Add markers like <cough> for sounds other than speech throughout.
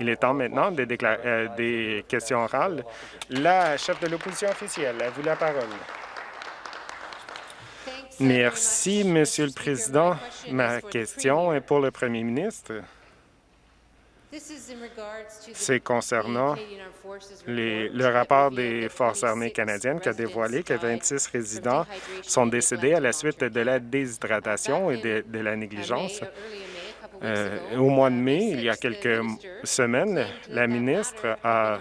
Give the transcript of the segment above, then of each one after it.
Il est temps maintenant des, euh, des questions orales. La chef de l'opposition officielle, à vous la parole? Merci, Monsieur le Président. Ma question est pour le Premier ministre. C'est concernant le rapport des Forces armées canadiennes qui a dévoilé que 26 résidents sont décédés à la suite de la déshydratation et de la négligence. Euh, au mois de mai, il y a quelques semaines, la ministre a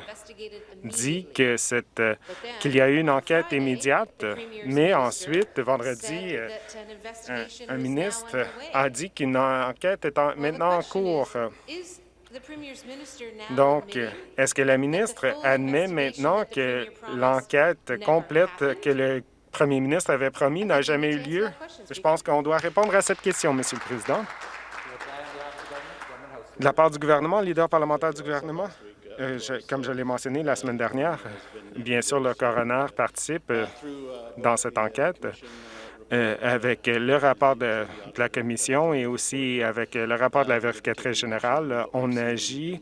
dit qu'il y a eu une enquête immédiate, mais ensuite, vendredi, euh, un, ministre a dit qu'une enquête est maintenant en cours. Donc, est-ce que la ministre admet maintenant que l'enquête complète que le premier ministre avait promis n'a jamais eu lieu? Je pense qu'on doit répondre à cette question, Monsieur le Président. De la part du gouvernement, leader parlementaire du gouvernement, euh, comme je l'ai mentionné la semaine dernière, bien sûr, le coroner participe euh, dans cette enquête euh, avec le rapport de, la commission et aussi avec le rapport de la vérificatrice générale. On agit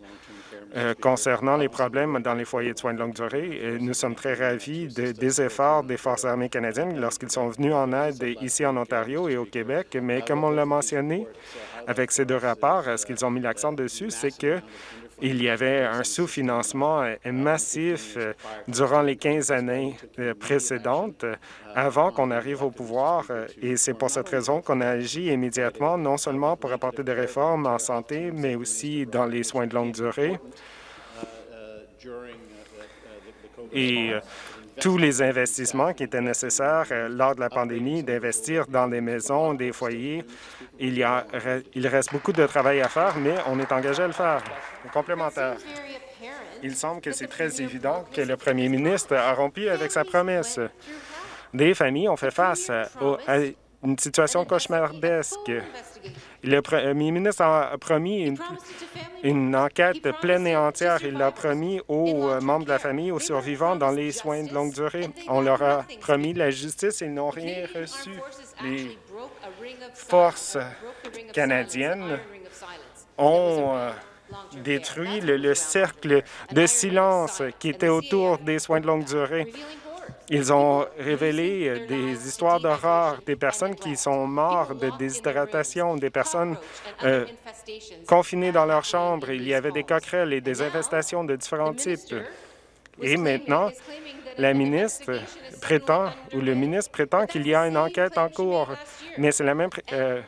concernant les problèmes dans les foyers de soins de longue durée. nous sommes très ravis des efforts des Forces armées canadiennes lorsqu'ils sont venus en aide ici en Ontario et au Québec, mais comme on l'a mentionné, avec ces deux rapports, ce qu'ils ont mis l'accent dessus, c'est que il y avait un sous-financement massif euh, durant les 15 années euh, précédentes avant qu'on arrive au pouvoir euh, et c'est pour cette raison qu'on a agi immédiatement, non seulement pour apporter des réformes en santé, mais aussi dans les soins de longue durée. Et tous les investissements qui étaient nécessaires lors de la pandémie, d'investir dans des maisons, des foyers, il, reste beaucoup de travail à faire, mais on est engagé à le faire. Complémentaire. Il semble que c'est très évident que le premier ministre a rompu avec sa promesse. Des familles ont fait face à une situation cauchemardesque. Le premier ministre a promis une, enquête pleine et entière. Il l'a promis aux euh, membres de la famille, aux survivants dans les soins de longue durée. On leur a promis la justice et ils n'ont rien reçu. Forces canadiennes ont euh, détruit le, cercle de silence qui était autour des soins de longue durée. Ils ont révélé euh, des histoires d'horreur, des personnes qui sont mortes de déshydratation, des personnes euh, confinées dans leur chambre. Il y avait des coquerelles et des infestations de différents types. Et maintenant, la ministre prétend, ou le ministre prétend qu'il y a une enquête en cours, mais c'est la même, euh,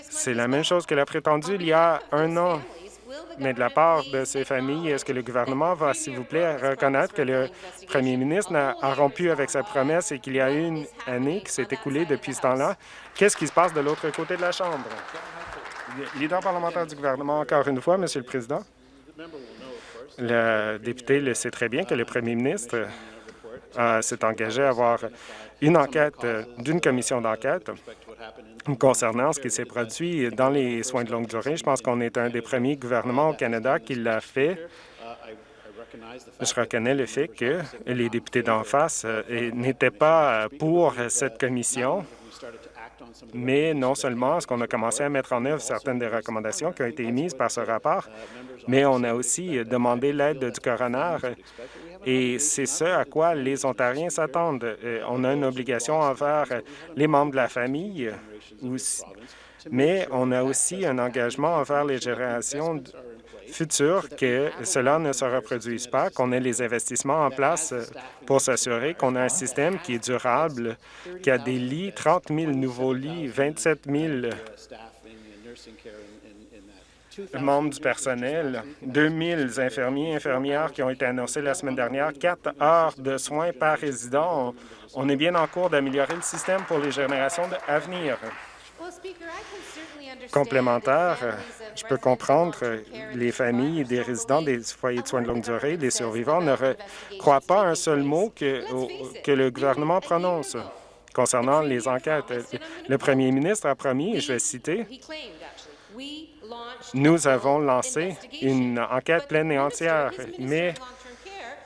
c'est la même chose qu'elle a prétendu il y a un an. Mais de la part de ces familles, est-ce que le gouvernement va, s'il vous plaît, reconnaître que le premier ministre a, rompu avec sa promesse et qu'il y a une année qui s'est écoulée depuis ce temps-là? Qu'est-ce qui se passe de l'autre côté de la Chambre? Leader parlementaire du gouvernement, encore une fois, Monsieur le Président. Le député le sait très bien que le premier ministre s'est engagé à avoir une enquête d'une commission d'enquête concernant ce qui s'est produit dans les soins de longue durée. Je pense qu'on est un des premiers gouvernements au Canada qui l'a fait. Je reconnais le fait que les députés d'en face euh, n'étaient pas pour cette commission, mais non seulement est-ce qu'on a commencé à mettre en œuvre certaines des recommandations qui ont été émises par ce rapport, mais on a aussi demandé l'aide du coroner et c'est ce à quoi les Ontariens s'attendent. Euh, on a une obligation envers les membres de la famille, mais on a aussi un engagement envers les générations futures que cela ne se reproduise pas, qu'on ait les investissements en place pour s'assurer qu'on a un système qui est durable, qui a des lits, 30 000 nouveaux lits, 27 000 membres du personnel, 2000 infirmiers et infirmières qui ont été annoncés la semaine dernière, quatre heures de soins par résident. On est bien en cours d'améliorer le système pour les générations à venir. Complémentaire, je peux comprendre les familles des résidents des foyers de soins de longue durée, des survivants, ne croient pas un seul mot que, que le gouvernement prononce concernant les enquêtes. Le premier ministre a promis, et je vais citer, nous avons lancé une enquête pleine et entière, mais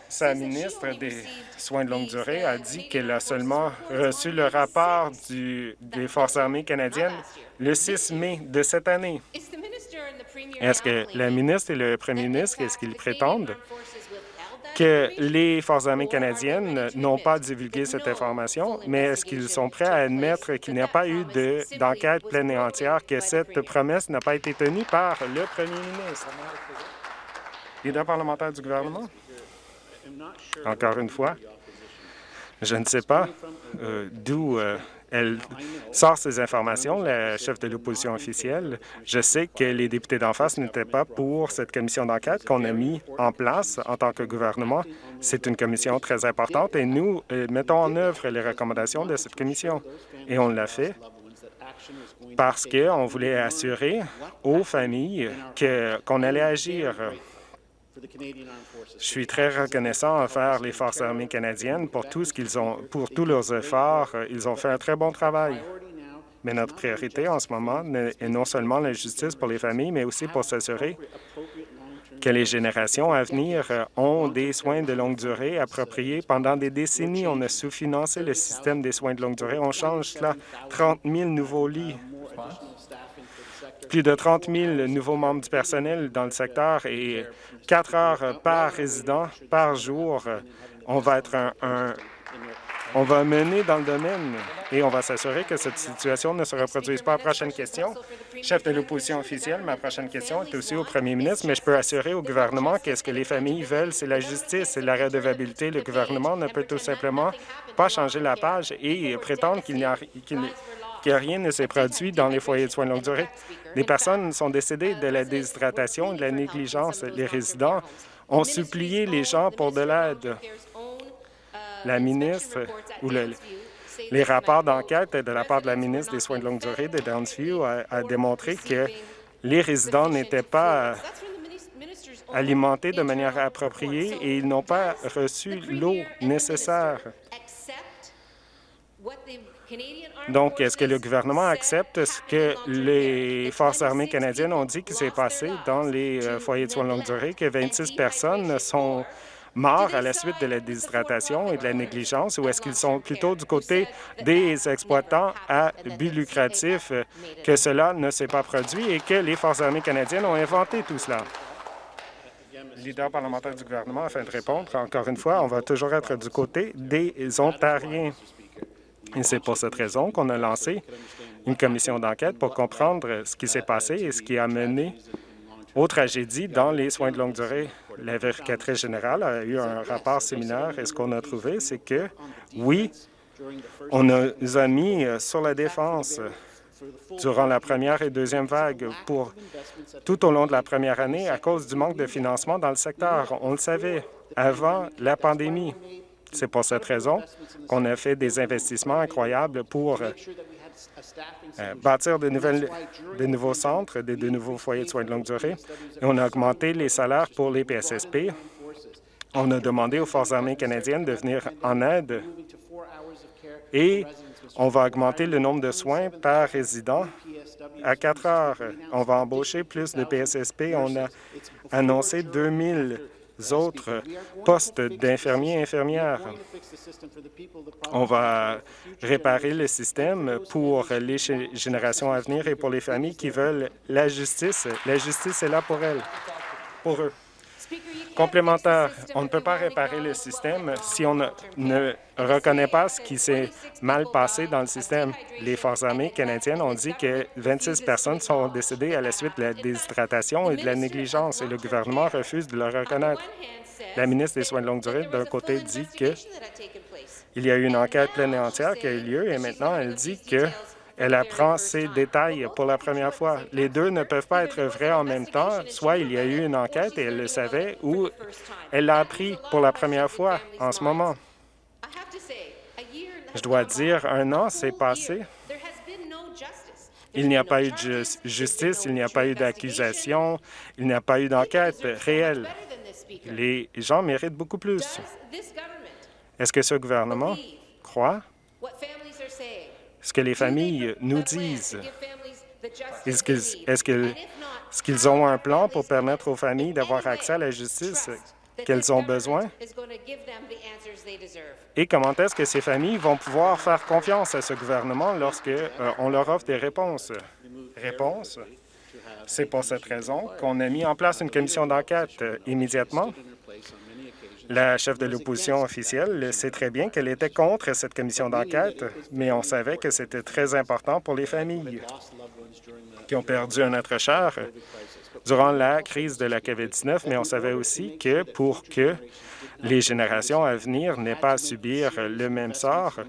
sa ministre des Soins de longue durée a dit qu'elle a seulement reçu le rapport des Forces armées canadiennes le 6 mai de cette année. Est-ce que la ministre et le premier ministre, est-ce qu'ils prétendent que les Forces armées canadiennes n'ont pas divulgué cette information, mais est-ce qu'ils sont prêts à admettre qu'il n'y a pas eu d'enquête pleine et entière, que cette promesse n'a pas été tenue par le premier ministre? Leader parlementaire du gouvernement? Encore une fois, je ne sais pas euh, d'où euh, elle sort ces informations, la chef de l'opposition officielle. Je sais que les députés d'en face n'étaient pas pour cette commission d'enquête qu'on a mis en place en tant que gouvernement. C'est une commission très importante et nous euh, mettons en œuvre les recommandations de cette commission. Et on l'a fait parce qu'on voulait assurer aux familles qu'on allait agir je suis très reconnaissant envers les Forces armées canadiennes pour tout ce qu'ils ont, pour tous leurs efforts. Ils ont fait un très bon travail. Mais notre priorité en ce moment est non seulement la justice pour les familles, mais aussi pour s'assurer que les générations à venir ont des soins de longue durée appropriés. Pendant des décennies, on a sous-financé le système des soins de longue durée. On change cela 30 000 nouveaux lits plus de 30 000 nouveaux membres du personnel dans le secteur et quatre heures par résident par jour. On va être un, on va mener dans le domaine et on va s'assurer que cette situation ne se reproduise pas. Prochaine question. Chef de l'opposition officielle, ma prochaine question est aussi au premier ministre, mais je peux assurer au gouvernement qu'est-ce que les familles veulent, c'est la justice et la redevabilité. Le gouvernement ne peut tout simplement pas changer la page et prétendre qu'il n'y a que rien ne s'est produit dans les foyers de soins de longue durée. Des personnes sont décédées de la déshydratation et de la négligence. Les résidents ont supplié les gens pour de l'aide. La ministre ou les rapports d'enquête de la part de la ministre des Soins de longue durée de Downsview a, démontré que les résidents n'étaient pas alimentés de manière appropriée et ils n'ont pas reçu l'eau nécessaire. Donc, est-ce que le gouvernement accepte ce que les Forces armées canadiennes ont dit qui s'est passé dans les euh, foyers de soins de longue durée, que 26 personnes sont mortes à la suite de la déshydratation et de la négligence, ou est-ce qu'ils sont plutôt du côté des exploitants à but lucratif, que cela ne s'est pas produit et que les Forces armées canadiennes ont inventé tout cela? leader parlementaire du gouvernement, afin de répondre, encore une fois, on va toujours être du côté des Ontariens. Et c'est pour cette raison qu'on a lancé une commission d'enquête pour comprendre ce qui s'est passé et ce qui a mené aux tragédies dans les soins de longue durée. La vérificatrice générale a eu un rapport similaire et ce qu'on a trouvé, c'est que, oui, on nous a mis sur la défense durant la première et deuxième vague pour tout au long de la première année à cause du manque de financement dans le secteur. On le savait avant la pandémie. C'est pour cette raison qu'on a fait des investissements incroyables pour euh, bâtir de, nouveaux centres, de, nouveaux foyers de soins de longue durée. On a augmenté les salaires pour les PSSP. On a demandé aux Forces armées canadiennes de venir en aide et on va augmenter le nombre de soins par résident à 4 heures. On va embaucher plus de PSSP. On a annoncé 2000 autres postes d'infirmiers et infirmières. On va réparer le système pour les générations à venir et pour les familles qui veulent la justice. La justice est là pour elles, pour eux. Complémentaire, on ne peut pas réparer le système si on ne, reconnaît pas ce qui s'est mal passé dans le système. Les Forces armées canadiennes ont dit que 26 personnes sont décédées à la suite de la déshydratation et de la négligence, et le gouvernement refuse de le reconnaître. La ministre des Soins de longue durée, d'un côté, dit que il y a eu une enquête pleine et entière qui a eu lieu, et maintenant elle dit que elle apprend ces détails pour la première fois. Les deux ne peuvent pas être vrais en même temps. Soit il y a eu une enquête et elle le savait, ou elle l'a appris pour la première fois en ce moment. Je dois dire, un an s'est passé. Il n'y a pas eu de justice, il n'y a pas eu d'accusation, il n'y a pas eu d'enquête réelle. Les gens méritent beaucoup plus. Est-ce que ce gouvernement croit? Ce que les familles nous disent? Est-ce qu'ils ont un plan pour permettre aux familles d'avoir accès à la justice qu'elles ont besoin? Et comment est-ce que ces familles vont pouvoir faire confiance à ce gouvernement lorsque euh, on leur offre des réponses? Réponse C'est pour cette raison qu'on a mis en place une commission d'enquête immédiatement. La chef de l'opposition officielle sait très bien qu'elle était contre cette commission d'enquête, mais on savait que c'était très important pour les familles qui ont perdu un être cher durant la crise de la COVID-19, mais on savait aussi que pour que les générations à venir n'aient pas à subir le même sort,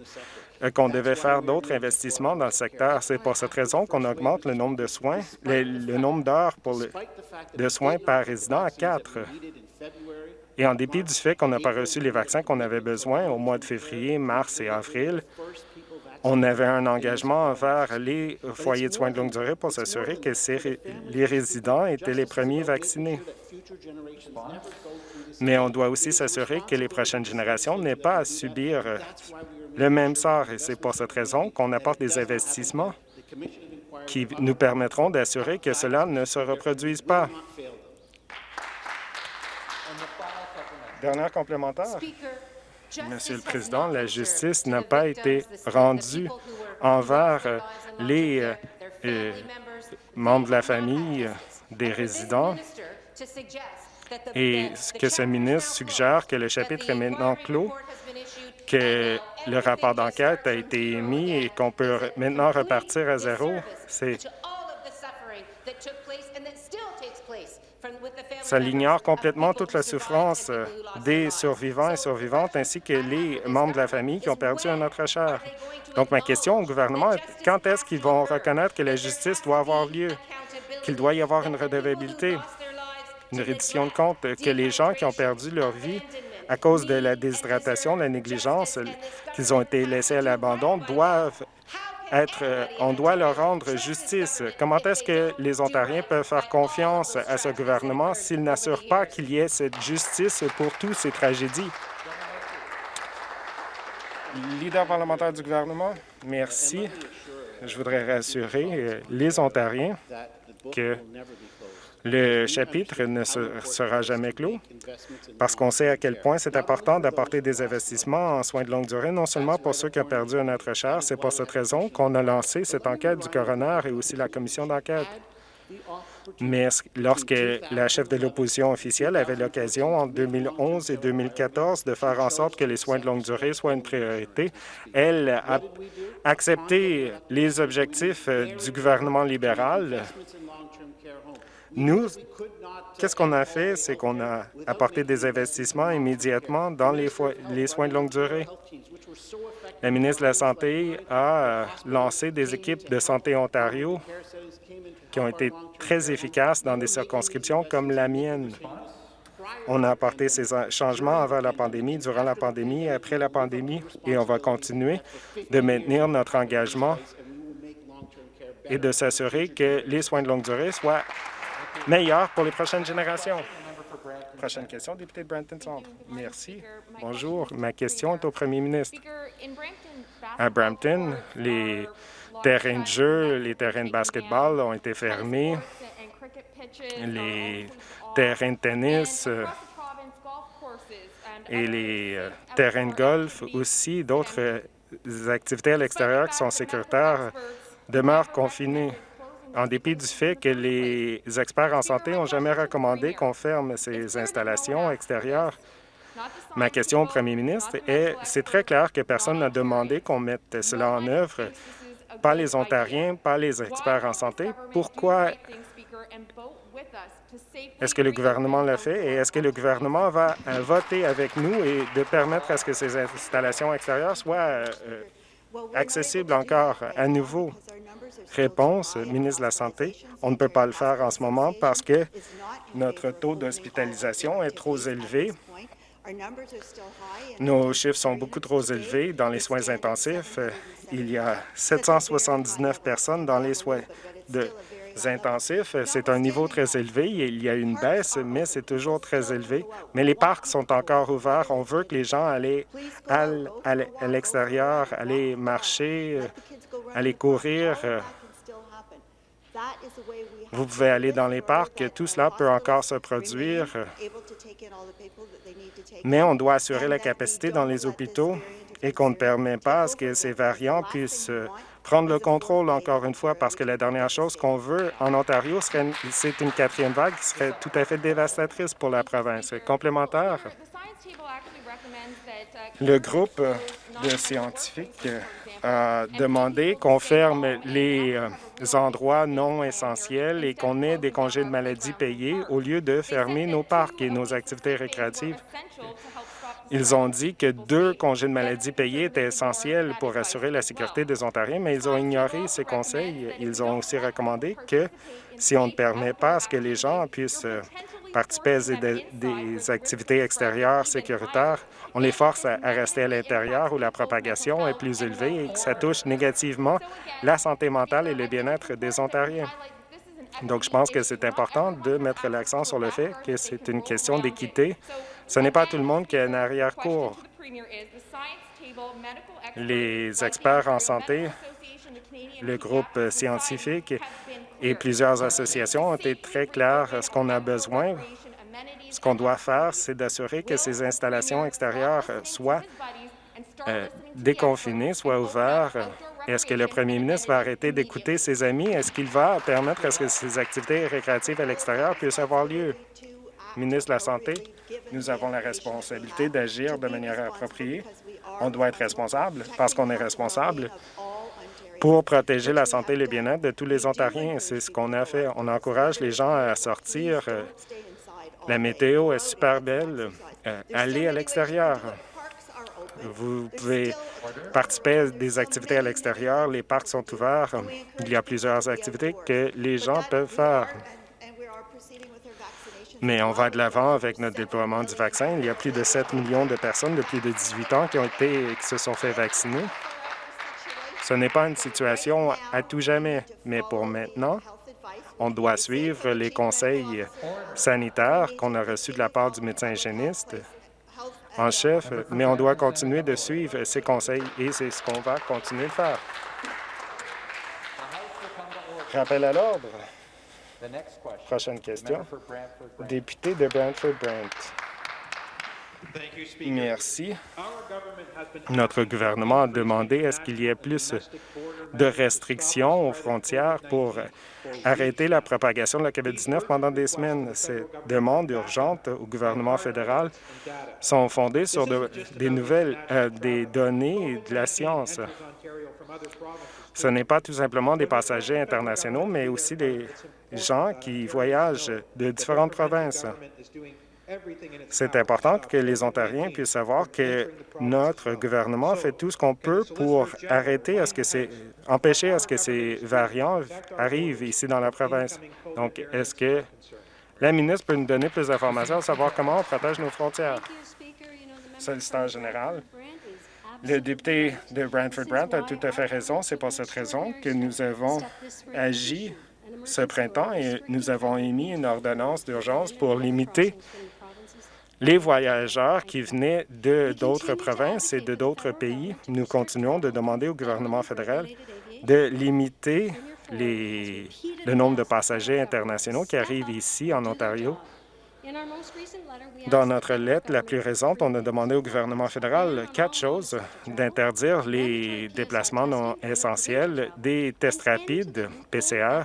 euh, qu'on devait faire d'autres investissements dans le secteur. C'est pour cette raison qu'on augmente le nombre de soins, le, nombre d'heures de soins par résident à quatre. Et en dépit du fait qu'on n'a pas reçu les vaccins qu'on avait besoin au mois de février, mars et avril, on avait un engagement envers les foyers de soins de longue durée pour s'assurer que les résidents étaient les premiers vaccinés. Mais on doit aussi s'assurer que les prochaines générations n'aient pas à subir le même sort. Et c'est pour cette raison qu'on apporte des investissements qui nous permettront d'assurer que cela ne se reproduise pas. Dernière complémentaire. Monsieur le Président, la justice n'a pas été rendue envers euh, les euh, euh, membres de la famille des résidents. et que ce ministre suggère que le chapitre est maintenant clos, que le rapport d'enquête a été émis et qu'on peut maintenant repartir à zéro, c'est Ça l'ignore complètement toute la souffrance euh, des survivants et survivantes ainsi que les membres de la famille qui ont perdu un autre cher. Donc, ma question au gouvernement est quand est-ce qu'ils vont reconnaître que la justice doit avoir lieu, qu'il doit y avoir une redevabilité, une reddition de compte, que les gens qui ont perdu leur vie à cause de la déshydratation, la négligence, qu'ils ont été laissés à l'abandon, doivent euh, on doit leur rendre justice. Comment est-ce que les Ontariens peuvent faire confiance à ce gouvernement s'il n'assure pas qu'il y ait cette justice pour toutes ces tragédies? Leader parlementaire du gouvernement, merci. Je voudrais rassurer euh, les Ontariens que le chapitre ne sera jamais clos parce qu'on sait à quel point c'est important d'apporter des investissements en soins de longue durée, non seulement pour ceux qui ont perdu un être cher, c'est pour cette raison qu'on a lancé cette enquête du coroner et aussi la commission d'enquête. Mais lorsque la chef de l'opposition officielle avait l'occasion en 2011 et 2014 de faire en sorte que les soins de longue durée soient une priorité, elle a accepté les objectifs euh, du gouvernement libéral nous, qu'est-ce qu'on a fait? C'est qu'on a apporté des investissements immédiatement dans les, les soins de longue durée. La ministre de la Santé a euh, lancé des équipes de Santé Ontario qui ont été très efficaces dans des circonscriptions comme la mienne. On a apporté ces changements avant la pandémie, durant la pandémie et après la pandémie, et on va continuer de maintenir notre engagement et de s'assurer que les soins de longue durée soient meilleur pour les prochaines générations. Prochaine question, député de Brampton Centre. Merci. Bonjour. Ma question est au premier ministre. À Brampton, les terrains de jeu, les terrains de basketball ont été fermés, les terrains de tennis euh, et les euh, terrains de golf aussi, d'autres euh, activités à l'extérieur qui sont sécuritaires demeurent confinés en dépit du fait que les experts en santé n'ont jamais recommandé qu'on ferme ces installations extérieures. Ma question au premier ministre est, c'est très clair que personne n'a demandé qu'on mette cela en œuvre, pas les Ontariens, pas les experts en santé. Pourquoi? Est-ce que le gouvernement l'a fait et est-ce que le gouvernement va voter avec nous et de permettre à ce que ces installations extérieures soient euh, accessibles encore à nouveau? Réponse, ministre de la Santé, on ne peut pas le faire en ce moment parce que notre taux d'hospitalisation est trop élevé. Nos chiffres sont beaucoup trop élevés dans les soins intensifs. Il y a 779 personnes dans les soins intensifs. C'est un niveau très élevé. Il y a une baisse, mais c'est toujours très élevé. Mais les parcs sont encore ouverts. On veut que les gens aillent à l'extérieur, aller marcher, aller courir. Vous pouvez aller dans les parcs, tout cela peut encore se produire, mais on doit assurer la capacité dans les hôpitaux et qu'on ne permet pas à ce que ces variants puissent prendre le contrôle encore une fois parce que la dernière chose qu'on veut en Ontario, c'est une quatrième vague qui serait tout à fait dévastatrice pour la province. Complémentaire, le groupe de scientifiques a demandé qu'on ferme les euh, endroits non essentiels et qu'on ait des congés de maladie payés au lieu de fermer nos parcs et nos activités récréatives. Ils ont dit que deux congés de maladie payés étaient essentiels pour assurer la sécurité des Ontariens, mais ils ont ignoré ces conseils. Ils ont aussi recommandé que si on ne permet pas à ce que les gens puissent euh, participer à des, activités extérieures sécuritaires, on les force à, rester à l'intérieur où la propagation est plus élevée et que ça touche négativement la santé mentale et le bien-être des Ontariens. Donc, je pense que c'est important de mettre l'accent sur le fait que c'est une question d'équité ce n'est pas tout le monde qui a un arrière-cour. Les experts en santé, le groupe scientifique et plusieurs associations ont été très clairs. Ce qu'on a besoin, ce qu'on doit faire, c'est d'assurer que ces installations extérieures soient euh, déconfinées, soient ouvertes. Est-ce que le premier ministre va arrêter d'écouter ses amis? Est-ce qu'il va permettre à ce que ces activités récréatives à l'extérieur puissent avoir lieu? Ministre de la Santé, nous avons la responsabilité d'agir de manière appropriée. On doit être responsable parce qu'on est responsable pour protéger la santé et le bien-être de tous les Ontariens. C'est ce qu'on a fait. On encourage les gens à sortir. La météo est super belle. Euh, allez à l'extérieur. Vous pouvez participer à des activités à l'extérieur. Les parcs sont ouverts. Il y a plusieurs activités que les gens peuvent faire. Mais on va de l'avant avec notre déploiement du vaccin. Il y a plus de 7 millions de personnes de plus de 18 ans qui ont été qui se sont fait vacciner. Ce n'est pas une situation à tout jamais, mais pour maintenant, on doit suivre les conseils sanitaires qu'on a reçus de la part du médecin hygiéniste en chef, mais on doit continuer de suivre ces conseils et c'est ce qu'on va continuer de faire. Rappel à l'ordre. Prochaine question. Député de Brantford-Brant. Merci. Notre gouvernement a demandé à ce qu'il y ait plus de restrictions aux frontières pour arrêter la propagation de la COVID-19 pendant des semaines. Ces demandes urgentes au gouvernement fédéral sont fondées sur des nouvelles, euh, des données de la science. Ce n'est pas tout simplement des passagers internationaux, mais aussi des gens qui voyagent de différentes provinces. C'est important que les Ontariens puissent savoir que notre gouvernement fait tout ce qu'on peut pour arrêter ce que empêcher à ce que ces variants arrivent ici dans la province. Donc, est-ce que la ministre peut nous donner plus d'informations à savoir comment on protège nos frontières? Solliciteur général, le député de Brantford-Brant a tout à fait raison. C'est pour cette raison que nous avons agi ce printemps et nous avons émis une ordonnance d'urgence pour limiter les voyageurs qui venaient de d'autres provinces et de d'autres pays. Nous continuons de demander au gouvernement fédéral de limiter les, le nombre de passagers internationaux qui arrivent ici en Ontario. Dans notre lettre la plus récente, on a demandé au gouvernement fédéral quatre choses, d'interdire les déplacements non essentiels, des tests rapides, PCR,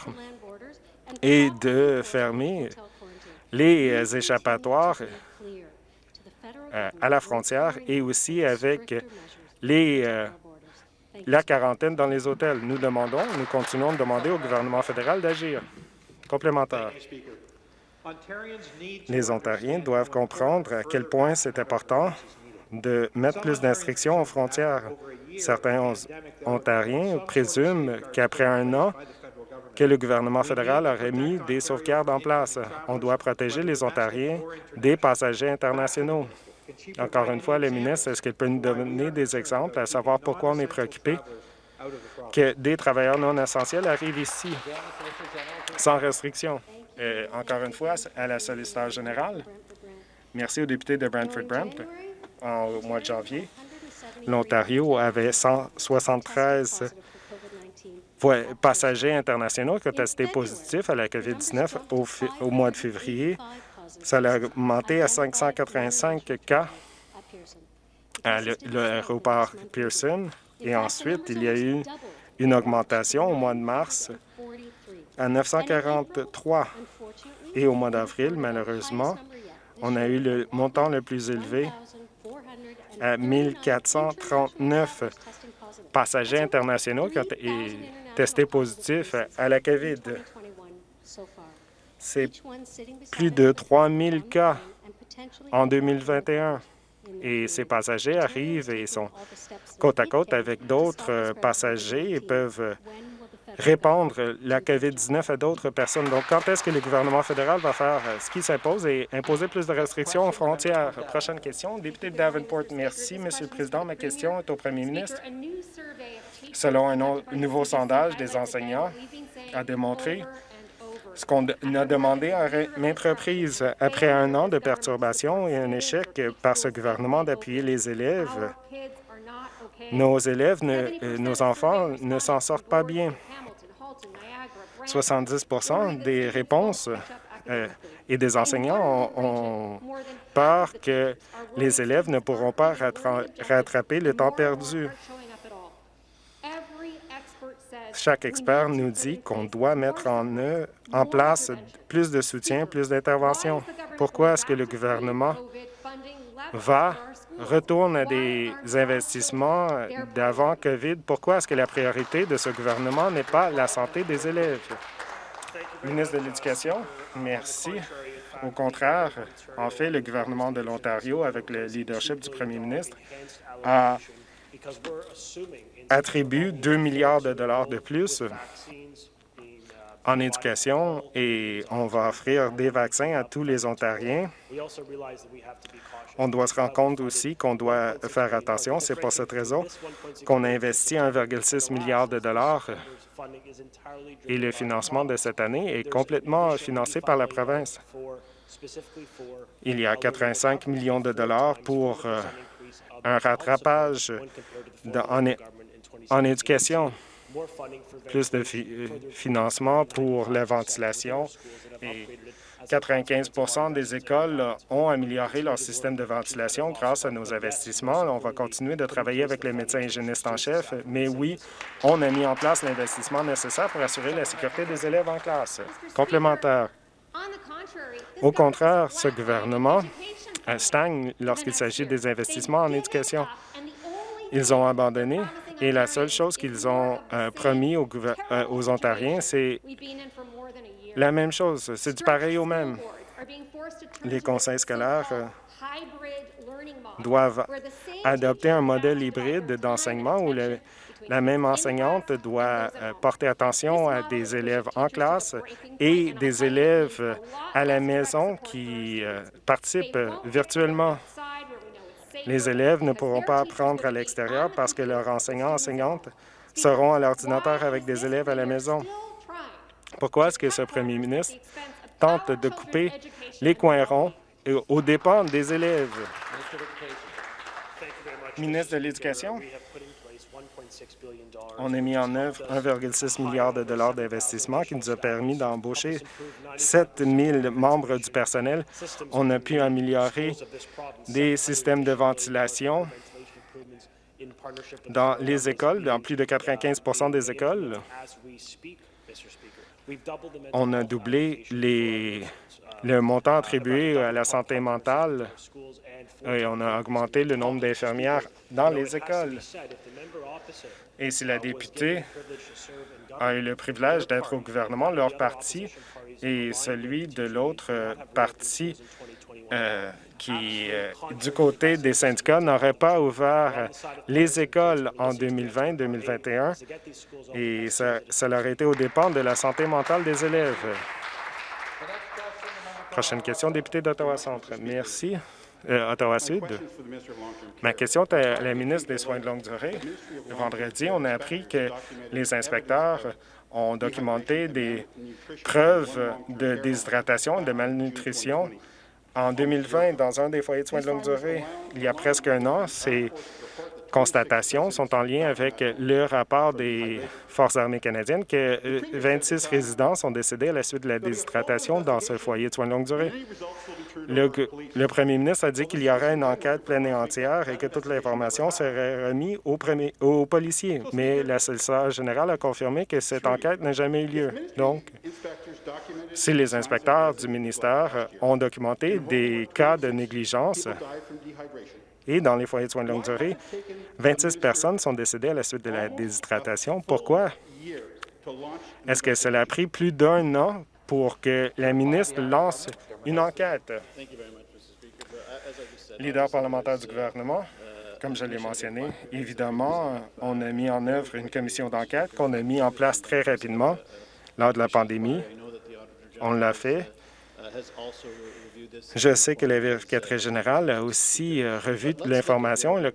et de fermer les échappatoires euh, à la frontière et aussi avec les, euh, la quarantaine dans les hôtels. Nous demandons, nous continuons de demander au gouvernement fédéral d'agir. Complémentaire. Les Ontariens doivent comprendre à quel point c'est important de mettre plus d'instructions aux frontières. Certains Ontariens présument qu'après un an, que le gouvernement fédéral aurait mis des sauvegardes en place. On doit protéger les Ontariens des passagers internationaux. Encore une fois, le ministre, est-ce qu'il peut nous donner des exemples à savoir pourquoi on est préoccupé que des travailleurs non essentiels arrivent ici sans restriction? Euh, encore une fois, à la solliciteur générale, merci au député de Brantford-Brant. Au mois de janvier, l'Ontario avait 173 passagers internationaux qui ont testé positif à la COVID-19 au, au mois de février. Ça a augmenté à 585 cas à l'aéroport Pearson. Et ensuite, il y a eu une augmentation au mois de mars à 943 et au mois d'avril, malheureusement, on a eu le montant le plus élevé à 1439 passagers internationaux qui ont été testés positifs à la COVID. C'est plus de 3 000 cas en 2021. Et ces passagers arrivent et sont côte à côte avec d'autres passagers et peuvent répandre la COVID-19 à d'autres personnes. Donc, quand est-ce que le gouvernement fédéral va faire ce qui s'impose et imposer plus de restrictions aux frontières? Prochaine question, député de Davenport. Merci, Monsieur le Président. Ma question est au premier ministre. Selon un nouveau sondage des enseignants, a démontré ce qu'on a demandé à maintes reprises. Après un an de perturbations et un échec par ce gouvernement d'appuyer les élèves, nos élèves, euh, nos enfants ne s'en sortent pas bien. 70% des réponses euh, et des enseignants ont, peur que les élèves ne pourront pas rattraper le temps perdu. Chaque expert nous dit qu'on doit mettre en, en place plus de soutien, plus d'intervention? Pourquoi est-ce que le gouvernement va retourne à des investissements d'avant COVID. Pourquoi est-ce que la priorité de ce gouvernement n'est pas la santé des élèves? Ministre de l'Éducation, merci. Au contraire, en fait, le gouvernement de l'Ontario, avec le leadership du premier ministre, a attribué 2 milliards de dollars de plus en éducation et on va offrir des vaccins à tous les Ontariens. On doit se rendre compte aussi qu'on doit faire attention. C'est pour cette raison qu'on a investi 1,6 milliard de dollars et le financement de cette année est complètement financé par la province. Il y a 85 millions de dollars pour euh, un rattrapage en, en éducation plus de financement pour la ventilation et 95% des écoles ont amélioré leur système de ventilation grâce à nos investissements. On va continuer de travailler avec les médecins hygiénistes en chef, mais oui, on a mis en place l'investissement nécessaire pour assurer la sécurité des élèves en classe. Complémentaire. Au contraire, ce gouvernement stagne lorsqu'il s'agit des investissements en éducation. Ils ont abandonné et la seule chose qu'ils ont euh, promis aux, euh, aux Ontariens, c'est la même chose. C'est du pareil au même. Les conseils scolaires euh, doivent adopter un modèle hybride d'enseignement où la même enseignante doit porter attention à des élèves en classe et des élèves à la maison qui participent virtuellement. Les élèves ne pourront pas apprendre à l'extérieur parce que leurs enseignants enseignantes seront à l'ordinateur avec des élèves à la maison. Pourquoi est-ce que ce premier ministre tente de couper les coins ronds aux dépens des élèves? Ministre de l'Éducation, on a mis en œuvre 1,6 milliard de dollars d'investissement qui nous a permis d'embaucher 7 000 membres du personnel. On a pu améliorer des systèmes de ventilation dans les écoles, dans plus de 95% des écoles. On a doublé les, le montant attribué à la santé mentale et on a augmenté le nombre d'infirmières dans les écoles. Et si la députée a eu le privilège d'être au gouvernement, leur parti et celui de l'autre parti euh, qui, euh, du côté des syndicats, n'aurait pas ouvert les écoles en 2020-2021 et ça, ça leur été au dépend de la santé mentale des élèves. Prochaine question, député d'Ottawa-Centre. Merci. Euh, Ottawa-Sud. Ma question est à la ministre des Soins de longue durée. Vendredi, on a appris que les inspecteurs ont documenté des preuves de déshydratation et de malnutrition en 2020 dans un des foyers de soins de longue durée. Il y a presque un an, ces constatations sont en lien avec le rapport des Forces armées canadiennes que 26 euh, résidents sont décédés à la suite de la déshydratation dans ce foyer de soins de longue durée. Le, premier ministre a dit qu'il y aurait une enquête pleine et entière et que toute l'information serait remise aux, policiers. Mais la solliciteur générale a confirmé que cette enquête n'a jamais eu lieu. Donc, si les inspecteurs du ministère ont documenté des cas de négligence et dans les foyers de soins de longue durée, 26 personnes sont décédées à la suite de la déshydratation. Pourquoi? Est-ce que cela a pris plus d'un an pour que la ministre lance une enquête? Leader parlementaire du gouvernement, comme je l'ai mentionné, évidemment, on a mis en œuvre une commission d'enquête qu'on a mis en place très rapidement lors de la pandémie. On l'a fait. Je sais que la vérificatrice générale a aussi euh, revu l'information et le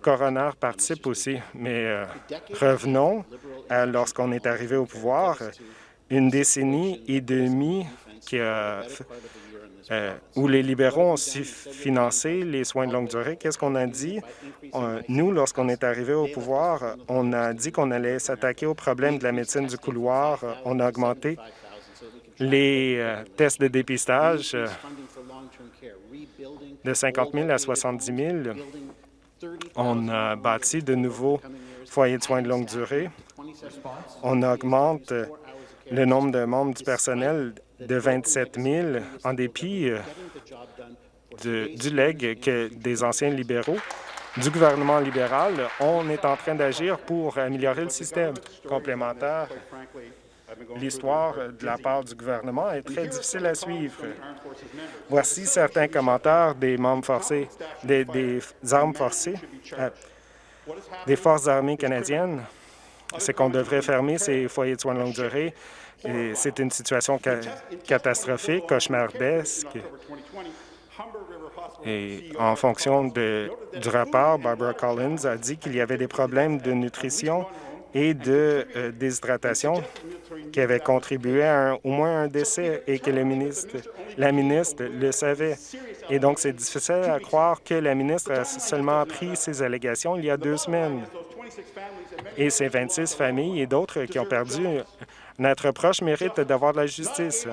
coroner participe aussi. Mais euh, revenons à lorsqu'on est arrivé au pouvoir, une décennie et demie qui a euh, où les libéraux ont financé les soins de longue durée. Qu'est-ce qu'on a dit? nous, lorsqu'on est arrivé au pouvoir, on a dit qu'on allait s'attaquer au problème de la médecine du couloir. On a augmenté les euh, tests de dépistage euh, de 50 000 à 70 000. On a bâti de nouveaux foyers de soins de longue durée. On augmente le nombre de membres du personnel de 27 000 en dépit euh, du leg que des anciens libéraux du gouvernement libéral, on est en train d'agir pour améliorer le système complémentaire L'histoire de la part du gouvernement est très difficile à suivre. Voici certains commentaires des membres forcés, des, armes forcées, euh, des forces armées canadiennes. C'est qu'on devrait fermer ces foyers de soins de longue durée. C'est une situation catastrophique, cauchemardesque. Et en fonction du rapport, Barbara Collins a dit qu'il y avait des problèmes de nutrition et de euh, déshydratation qui avaient contribué à au moins un décès et que ministre, la ministre le savait. Et donc, c'est difficile à croire que la ministre a seulement pris ces allégations il y a deux semaines. Et ces 26 familles et d'autres qui ont perdu notre proche mérite d'avoir de la justice,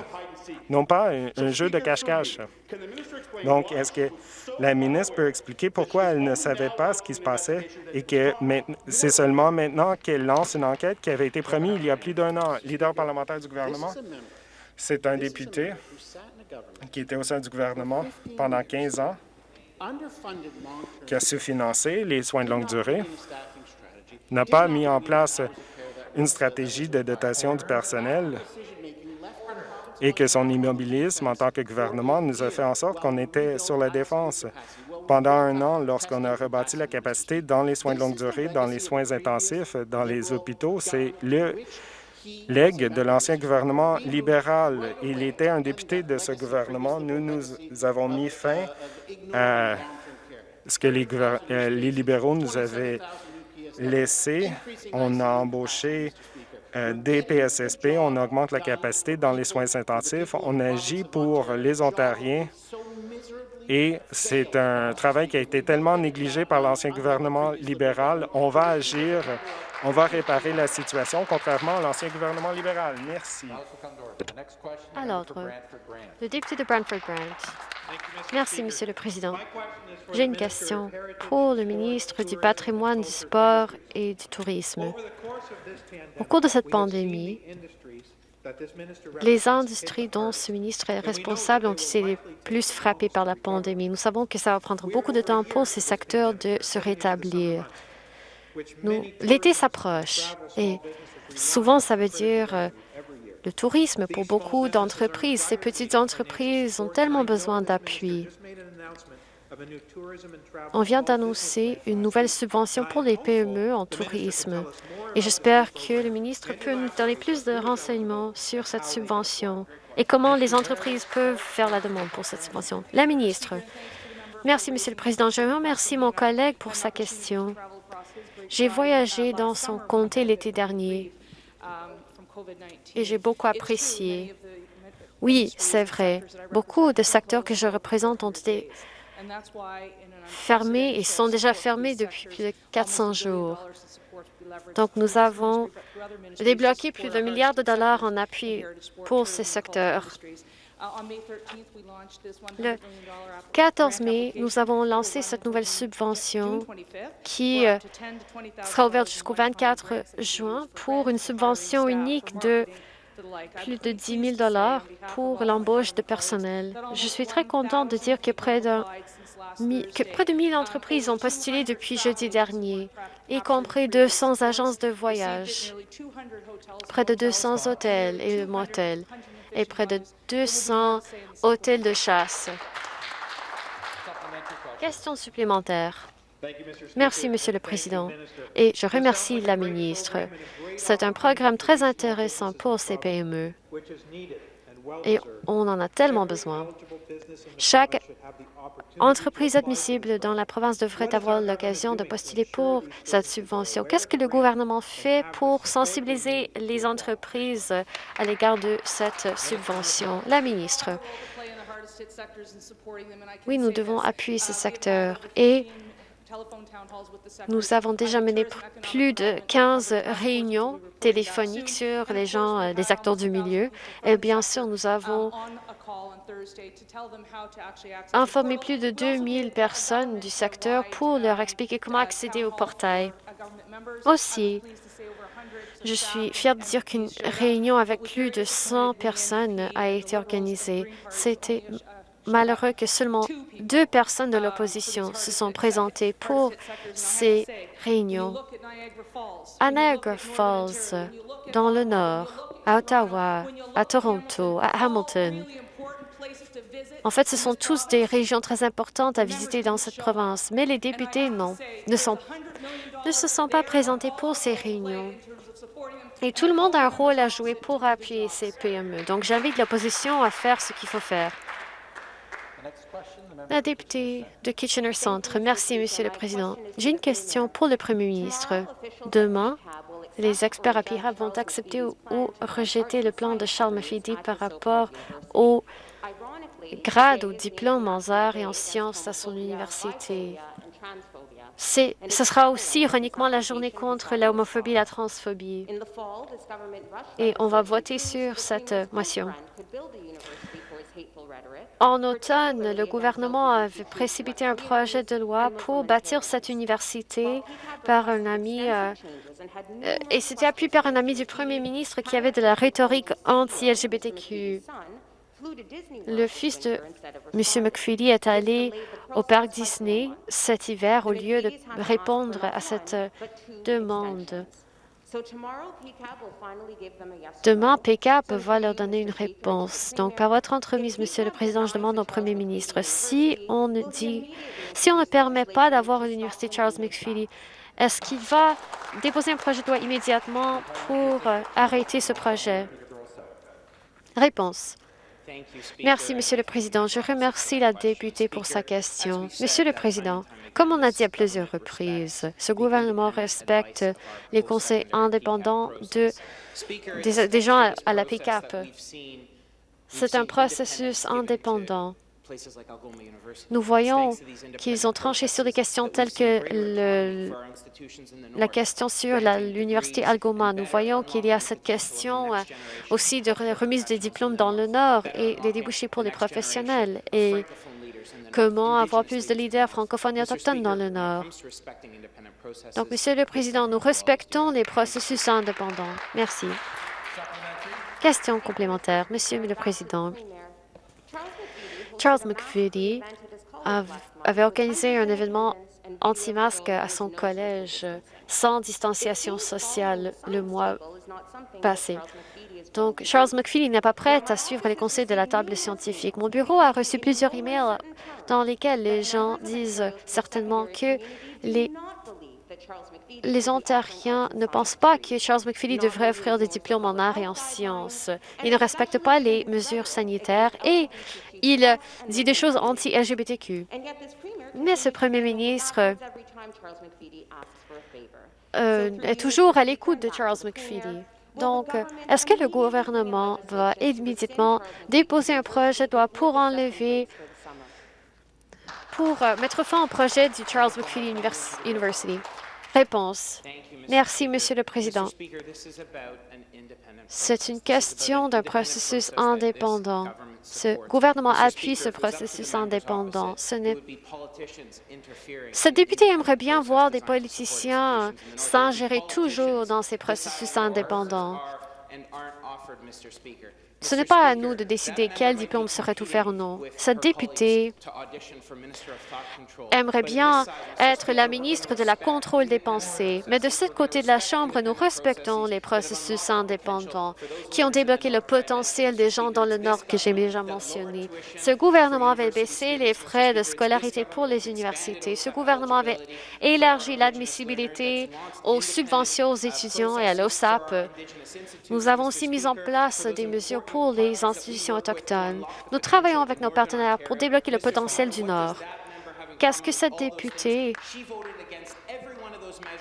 non pas un, jeu de cache-cache. Donc, est-ce que la ministre peut expliquer pourquoi elle ne savait pas ce qui se passait et que c'est seulement maintenant qu'elle lance une enquête qui avait été promise il y a plus d'un an? Leader parlementaire du gouvernement, c'est un député qui était au sein du gouvernement pendant 15 ans, qui a sous-financé les soins de longue durée, n'a pas mis en place une stratégie de dotation du personnel et que son immobilisme en tant que gouvernement nous a fait en sorte qu'on était sur la défense. Pendant un an, lorsqu'on a rebâti la capacité dans les soins de longue durée, dans les soins intensifs, dans les hôpitaux, c'est le legs de l'ancien gouvernement libéral. Il était un député de ce gouvernement. Nous, nous avons mis fin à ce que les, euh, les libéraux nous avaient laissé. On a embauché euh, des PSSP, on augmente la capacité dans les soins intensifs, on agit pour les Ontariens et c'est un travail qui a été tellement négligé par l'ancien gouvernement libéral. On va agir, on va réparer la situation, contrairement à l'ancien gouvernement libéral. Merci. L'ordre, le député de Brantford-Brant. Merci, Monsieur le Président. J'ai une question pour le ministre du patrimoine, du sport et du tourisme. Au cours de cette pandémie, les industries dont ce ministre est responsable ont été les plus frappées par la pandémie. Nous savons que ça va prendre beaucoup de temps pour ces secteurs de se rétablir. L'été s'approche et souvent ça veut dire euh, le tourisme pour beaucoup d'entreprises. Ces petites entreprises ont tellement besoin d'appui. On vient d'annoncer une nouvelle subvention pour les PME en tourisme et j'espère que le ministre peut nous donner plus de renseignements sur cette subvention et comment les entreprises peuvent faire la demande pour cette subvention. La ministre. Merci, Monsieur le Président. Je remercie mon collègue pour sa question. J'ai voyagé dans son comté l'été dernier et j'ai beaucoup apprécié. Oui, c'est vrai. Beaucoup de secteurs que je représente ont été fermés et sont déjà fermés depuis plus de 400 jours. Donc, nous avons débloqué plus d'un milliard de dollars en appui pour ces secteurs. Le 14 mai, nous avons lancé cette nouvelle subvention qui euh, sera ouverte jusqu'au 24 juin pour une subvention unique de plus de 10 000 pour l'embauche de personnel. Je suis très contente de dire que près de, que près de 1000 entreprises ont postulé depuis jeudi dernier, y compris 200 agences de voyage, près de 200 hôtels et motels et près de 200 hôtels de chasse. Question supplémentaire. Merci, Monsieur le Président, et je remercie la ministre. C'est un programme très intéressant pour ces PME et on en a tellement besoin. Chaque entreprise admissible dans la province devrait avoir l'occasion de postuler pour cette subvention. Qu'est-ce que le gouvernement fait pour sensibiliser les entreprises à l'égard de cette subvention? La ministre. Oui, nous devons appuyer ce secteur et nous avons déjà mené plus de 15 réunions téléphoniques sur les gens, euh, les acteurs du milieu. Et bien sûr, nous avons informé plus de 2000 personnes du secteur pour leur expliquer comment accéder au portail. Aussi, je suis fière de dire qu'une réunion avec plus de 100 personnes a été organisée. C'était malheureux que seulement deux personnes de l'opposition se sont présentées pour ces réunions. À Niagara Falls, dans le Nord, à Ottawa, à Toronto, à Hamilton, en fait, ce sont tous des régions très importantes à visiter dans cette province, mais les députés ne, ne se sont pas présentés pour ces réunions. Et tout le monde a un rôle à jouer pour appuyer ces PME. Donc, j'invite l'opposition à faire ce qu'il faut faire. La députée de Kitchener Centre. Merci, Monsieur le Président. J'ai une question pour le Premier ministre. Demain, les experts à PIRA vont accepter ou, rejeter le plan de Charles Mafidi par rapport au grade ou diplôme en arts et en sciences à son université. Ce sera aussi ironiquement la journée contre la homophobie et la transphobie. Et on va voter sur cette motion. En automne, le gouvernement avait précipité un projet de loi pour bâtir cette université par un ami, euh, euh, et c'était appuyé par un ami du premier ministre qui avait de la rhétorique anti-LGBTQ. Le fils de M. McFeely est allé au parc Disney cet hiver au lieu de répondre à cette demande. Demain, PCAP va leur donner une réponse. Donc, par votre entremise, Monsieur le Président, je demande au Premier ministre, si on ne dit, si on ne permet pas d'avoir l'Université Charles McFeely, est-ce qu'il va déposer un projet de loi immédiatement pour euh, arrêter ce projet? Réponse. Merci, Monsieur le Président. Je remercie la députée pour sa question. Monsieur le Président, comme on a dit à plusieurs reprises, ce gouvernement respecte les conseils indépendants de, des, gens à, la PICAP. C'est un processus indépendant. Nous voyons qu'ils ont tranché sur des questions telles que le, la question sur l'université Algoma. Nous voyons qu'il y a cette question euh, aussi de remise des diplômes dans le Nord et les débouchés pour les professionnels et comment avoir plus de leaders francophones et autochtones dans le Nord. Donc, Monsieur le Président, nous respectons les processus indépendants. Merci. Question complémentaire. Monsieur le Président, Charles McVitie avait organisé un événement anti-masque à son collège sans distanciation sociale le mois passé. Donc, Charles McFeely n'est pas prêt à suivre les conseils de la table scientifique. Mon bureau a reçu plusieurs emails dans lesquels les gens disent certainement que les les Ontariens ne pensent pas que Charles McFeely devrait offrir des diplômes en arts et en sciences. Il ne respecte pas les mesures sanitaires et il dit des choses anti-LGBTQ. Mais ce premier ministre euh, est toujours à l'écoute de Charles McFeely. Donc, est-ce que le gouvernement va immédiatement déposer un projet de loi pour enlever, pour euh, mettre fin au projet du Charles McFeely University? Réponse. Merci, Monsieur le Président. C'est une question d'un processus indépendant. Ce gouvernement appuie ce processus indépendant. Ce député aimerait bien voir des politiciens s'ingérer toujours dans ces processus indépendants. Ce n'est pas à nous de décider quel diplôme serait offert ou non. Cette députée aimerait bien être la ministre de la contrôle des pensées, mais de ce côté de la Chambre, nous respectons les processus indépendants qui ont débloqué le potentiel des gens dans le Nord que j'ai déjà mentionné. Ce gouvernement avait baissé les frais de scolarité pour les universités. Ce gouvernement avait élargi l'admissibilité aux subventions aux étudiants et à l'OSAP. Nous avons aussi mis en place des mesures pour les institutions autochtones. Nous travaillons avec nos partenaires pour débloquer le potentiel du Nord. Qu'est-ce que cette députée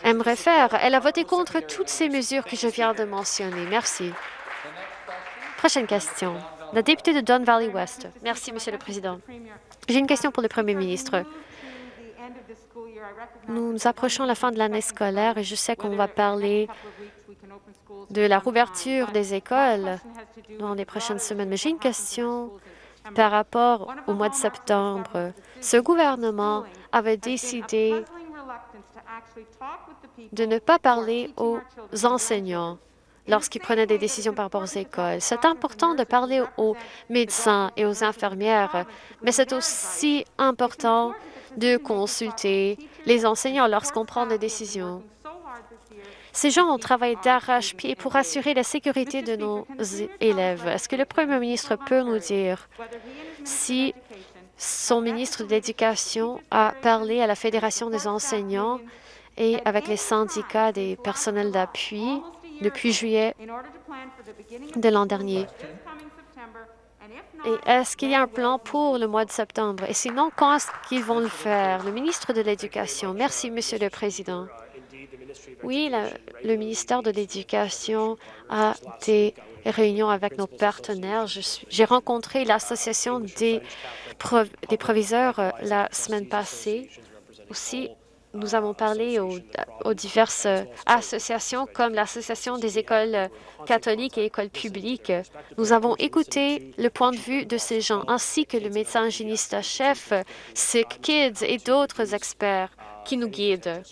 aimerait faire? Elle a voté contre toutes ces mesures que je viens de mentionner. Merci. Prochaine question. La députée de Don Valley West. Merci, Monsieur le Président. J'ai une question pour le Premier ministre. Nous nous approchons la fin de l'année scolaire et je sais qu'on va parler de la rouverture des écoles dans les prochaines semaines. Mais j'ai une question par rapport au mois de septembre. Ce gouvernement avait décidé de ne pas parler aux enseignants lorsqu'ils prenaient des décisions par rapport aux écoles. C'est important de parler aux médecins et aux infirmières, mais c'est aussi important de consulter les enseignants lorsqu'on prend des décisions. Ces gens ont travaillé d'arrache-pied pour assurer la sécurité de nos élèves. Est-ce que le premier ministre peut nous dire si son ministre de l'Éducation a parlé à la Fédération des enseignants et avec les syndicats des personnels d'appui depuis juillet de l'an dernier? Et est-ce qu'il y a un plan pour le mois de septembre? Et sinon, quand est-ce qu'ils vont le faire? Le ministre de l'Éducation. Merci, Monsieur le Président. Oui, le ministère de l'Éducation a des réunions avec nos partenaires. J'ai rencontré l'Association des, des proviseurs euh, la semaine passée. Aussi, nous avons parlé aux, diverses associations comme l'Association des écoles catholiques et écoles publiques. Nous avons écouté le point de vue de ces gens, ainsi que le médecin hygiéniste-chef, Sick Kids et d'autres experts qui nous guident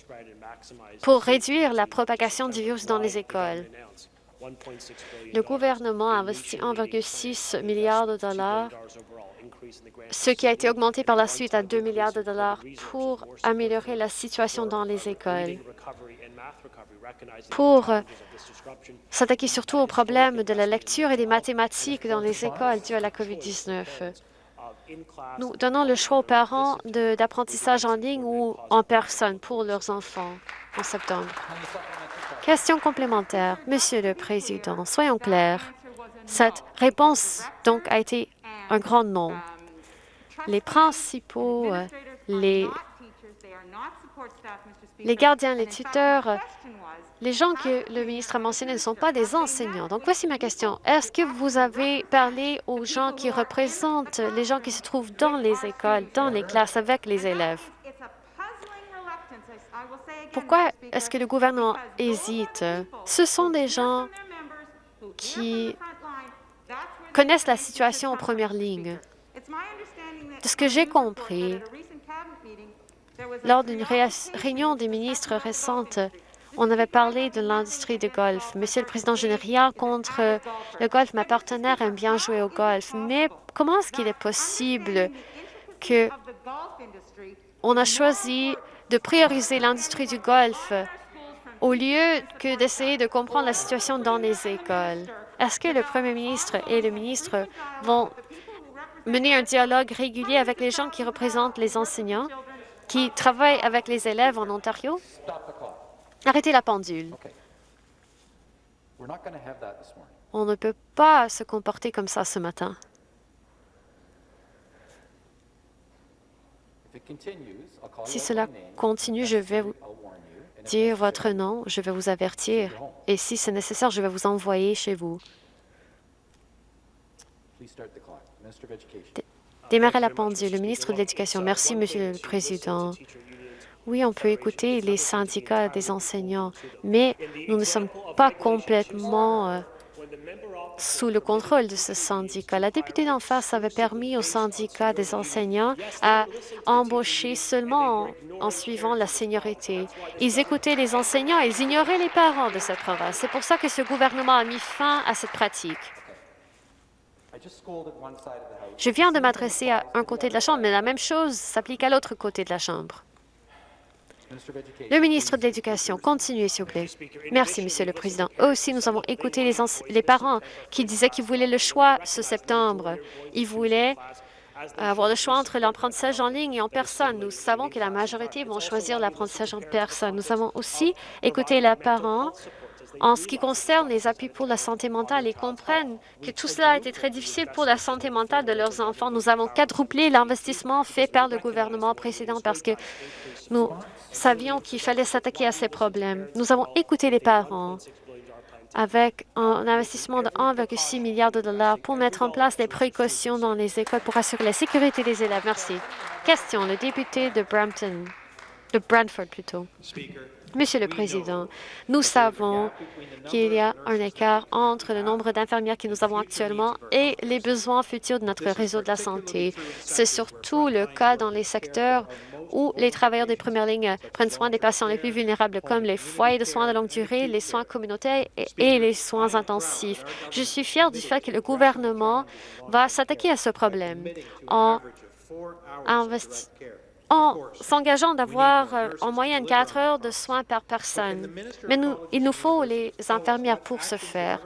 pour réduire la propagation du virus dans les écoles. Le gouvernement a investi 1,6 milliard de dollars, ce qui a été augmenté par la suite à 2 milliards de dollars pour améliorer la situation dans les écoles, pour s'attaquer surtout aux problèmes de la lecture et des mathématiques dans les écoles dues à la COVID-19. Nous donnons le choix aux parents d'apprentissage en ligne ou en personne pour leurs enfants en septembre. Question complémentaire. Monsieur le Président, soyons clairs. Cette réponse, donc, a été un grand non. Les principaux, les, les gardiens, les tuteurs, les gens que le ministre a mentionnés ne sont pas des enseignants. Donc, voici ma question. Est-ce que vous avez parlé aux gens qui représentent les gens qui se trouvent dans les écoles, dans les classes, avec les élèves? Pourquoi est-ce que le gouvernement hésite? Ce sont des gens qui connaissent la situation en première ligne. De ce que j'ai compris, lors d'une réunion des ministres récente, on avait parlé de l'industrie du golf. Monsieur le Président, je n'ai rien contre le golf. Ma partenaire aime bien jouer au golf. Mais comment est-ce qu'il est possible que on a choisi de prioriser l'industrie du golf au lieu que d'essayer de comprendre la situation dans les écoles? Est-ce que le premier ministre et le ministre vont mener un dialogue régulier avec les gens qui représentent les enseignants, qui travaillent avec les élèves en Ontario? Arrêtez la pendule. On ne peut pas se comporter comme ça ce matin. Si cela continue, je vais vous dire votre nom, je vais vous avertir, et si c'est nécessaire, je vais vous envoyer chez vous. Démarrez la pendule. Le ministre de l'Éducation. Merci, Monsieur le Président. Oui, on peut écouter les syndicats des enseignants, mais nous ne sommes pas complètement euh, sous le contrôle de ce syndicat. La députée d'en face avait permis au syndicat des enseignants à embaucher seulement en, suivant la seniorité. Ils écoutaient les enseignants ils ignoraient les parents de cette province. C'est pour ça que ce gouvernement a mis fin à cette pratique. Je viens de m'adresser à un côté de la Chambre, mais la même chose s'applique à l'autre côté de la Chambre. Le ministre de l'Éducation, continuez, s'il vous plaît. Merci, Monsieur le Président. Aussi, nous avons écouté les, les parents qui disaient qu'ils voulaient le choix ce septembre. Ils voulaient avoir le choix entre l'apprentissage en ligne et en personne. Nous savons que la majorité vont choisir l'apprentissage en personne. Nous avons aussi écouté les parents en ce qui concerne les appuis pour la santé mentale, ils comprennent que tout cela a été très difficile pour la santé mentale de leurs enfants. Nous avons quadruplé l'investissement fait par le gouvernement précédent parce que nous savions qu'il fallait s'attaquer à ces problèmes. Nous avons écouté les parents avec un investissement de 1,6 milliard de dollars pour mettre en place des précautions dans les écoles pour assurer la sécurité des élèves. Merci. Question, le député de Brampton, de Brantford plutôt. Monsieur le Président, nous savons qu'il y a un écart entre le nombre d'infirmières que nous avons actuellement et les besoins futurs de notre réseau de la santé. C'est surtout le cas dans les secteurs où les travailleurs des premières lignes prennent soin des patients les plus vulnérables, comme les foyers de soins de longue durée, les soins communautaires et les soins intensifs. Je suis fière du fait que le gouvernement va s'attaquer à ce problème en investissant en s'engageant d'avoir euh, en moyenne quatre heures de soins par personne. Mais nous, il nous faut les infirmières pour ce faire.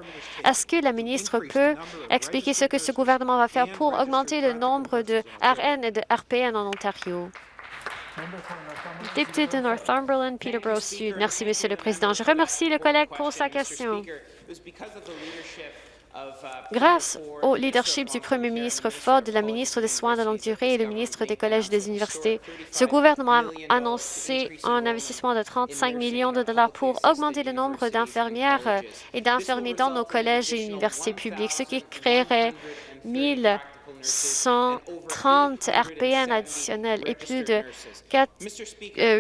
Est-ce que la ministre peut expliquer ce que ce gouvernement va faire pour augmenter le nombre de RN et de RPN en Ontario? Député de Northumberland, Peterborough Sud. Merci, Monsieur le Président. Je remercie le collègue pour sa question. Grâce au leadership du premier ministre Ford, de la ministre des Soins de longue durée et le ministre des collèges et des universités, ce gouvernement a annoncé un investissement de 35 millions de dollars pour augmenter le nombre d'infirmières et d'infirmiers dans nos collèges et universités publiques, ce qui créerait 1130 RPN additionnels et plus de 4,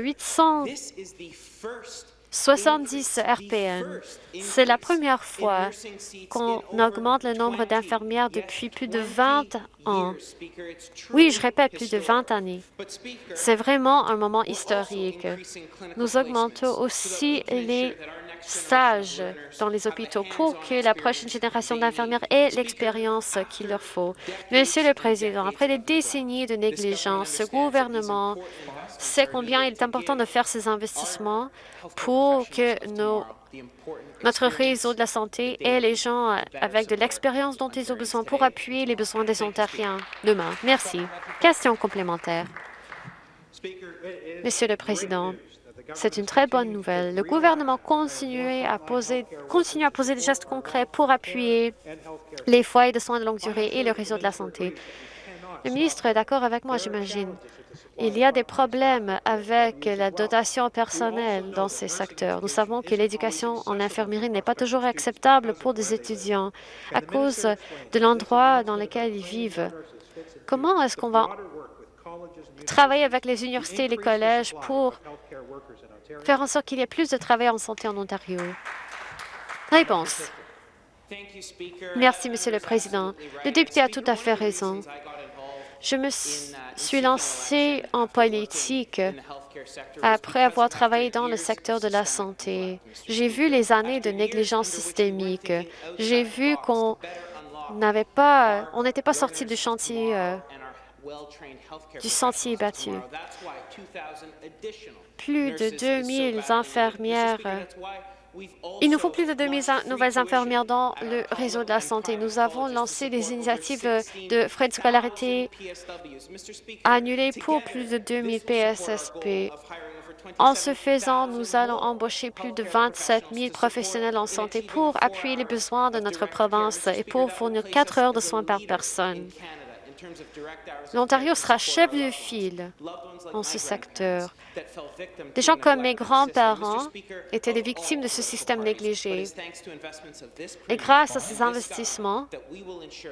800 70 RPN. C'est la première fois qu'on augmente le nombre d'infirmières depuis plus de 20 ans. Oui, je répète, plus de 20 années. C'est vraiment un moment historique. Nous augmentons aussi les stages dans les hôpitaux pour que la prochaine génération d'infirmières ait l'expérience qu'il leur faut. Monsieur le Président, après des décennies de négligence, ce gouvernement sait combien il est important de faire ces investissements pour que notre réseau de la santé ait les gens avec de l'expérience dont ils ont besoin pour appuyer les besoins des Ontariens demain. Merci. Question complémentaire. Monsieur le Président, c'est une très bonne nouvelle. Le gouvernement continue à poser, continue à poser des gestes concrets pour appuyer les foyers de soins de longue durée et le réseau de la santé. Le ministre est d'accord avec moi, j'imagine. Il y a des problèmes avec la dotation personnelle dans ces secteurs. Nous savons que l'éducation en infirmerie n'est pas toujours acceptable pour des étudiants à cause de l'endroit dans lequel ils vivent. Comment est-ce qu'on va travailler avec les universités et les collèges pour faire en sorte qu'il y ait plus de travail en santé en Ontario? Réponse. Merci, Monsieur le Président. Le député a tout à fait raison. Je me suis lancée en politique après avoir travaillé dans le secteur de la santé. J'ai vu les années de négligence systémique. J'ai vu qu'on n'avait pas, on n'était pas sorti du chantier, euh, du sentier battu. Plus de 2000 infirmières il nous faut plus de 2 000 nouvelles infirmières dans le réseau de la santé. Nous avons lancé des initiatives de frais de scolarité annulés pour plus de 2 000 PSSP. En ce faisant, nous allons embaucher plus de 27 000 professionnels en santé pour appuyer les besoins de notre province et pour fournir quatre heures de soins par personne. L'Ontario sera chef de file en ce secteur. Des gens comme mes grands-parents étaient des victimes de ce système négligé. Et grâce à ces investissements,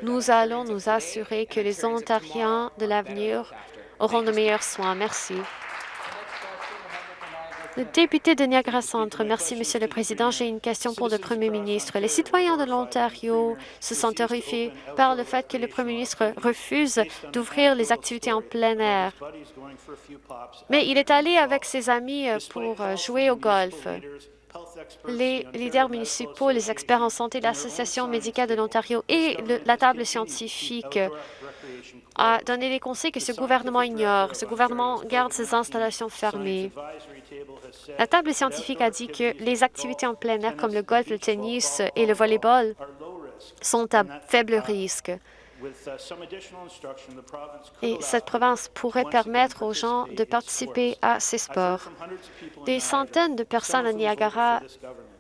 nous allons nous assurer que les Ontariens de l'avenir auront de meilleurs soins. Merci. Le député de Niagara Centre. Merci, Monsieur le Président. J'ai une question pour le Premier ministre. Les citoyens de l'Ontario se sentent horrifiés par le fait que le Premier ministre refuse d'ouvrir les activités en plein air. Mais il est allé avec ses amis euh, pour euh, jouer au golf. Les leaders municipaux, les experts en santé, l'Association médicale de l'Ontario et la table scientifique a donné des conseils que ce gouvernement ignore. Ce gouvernement garde ses installations fermées. La table scientifique a dit que les activités en plein air comme le golf, le tennis et le volleyball sont à faible risque. Et cette province pourrait permettre aux gens de participer à ces sports. Des centaines de personnes à Niagara,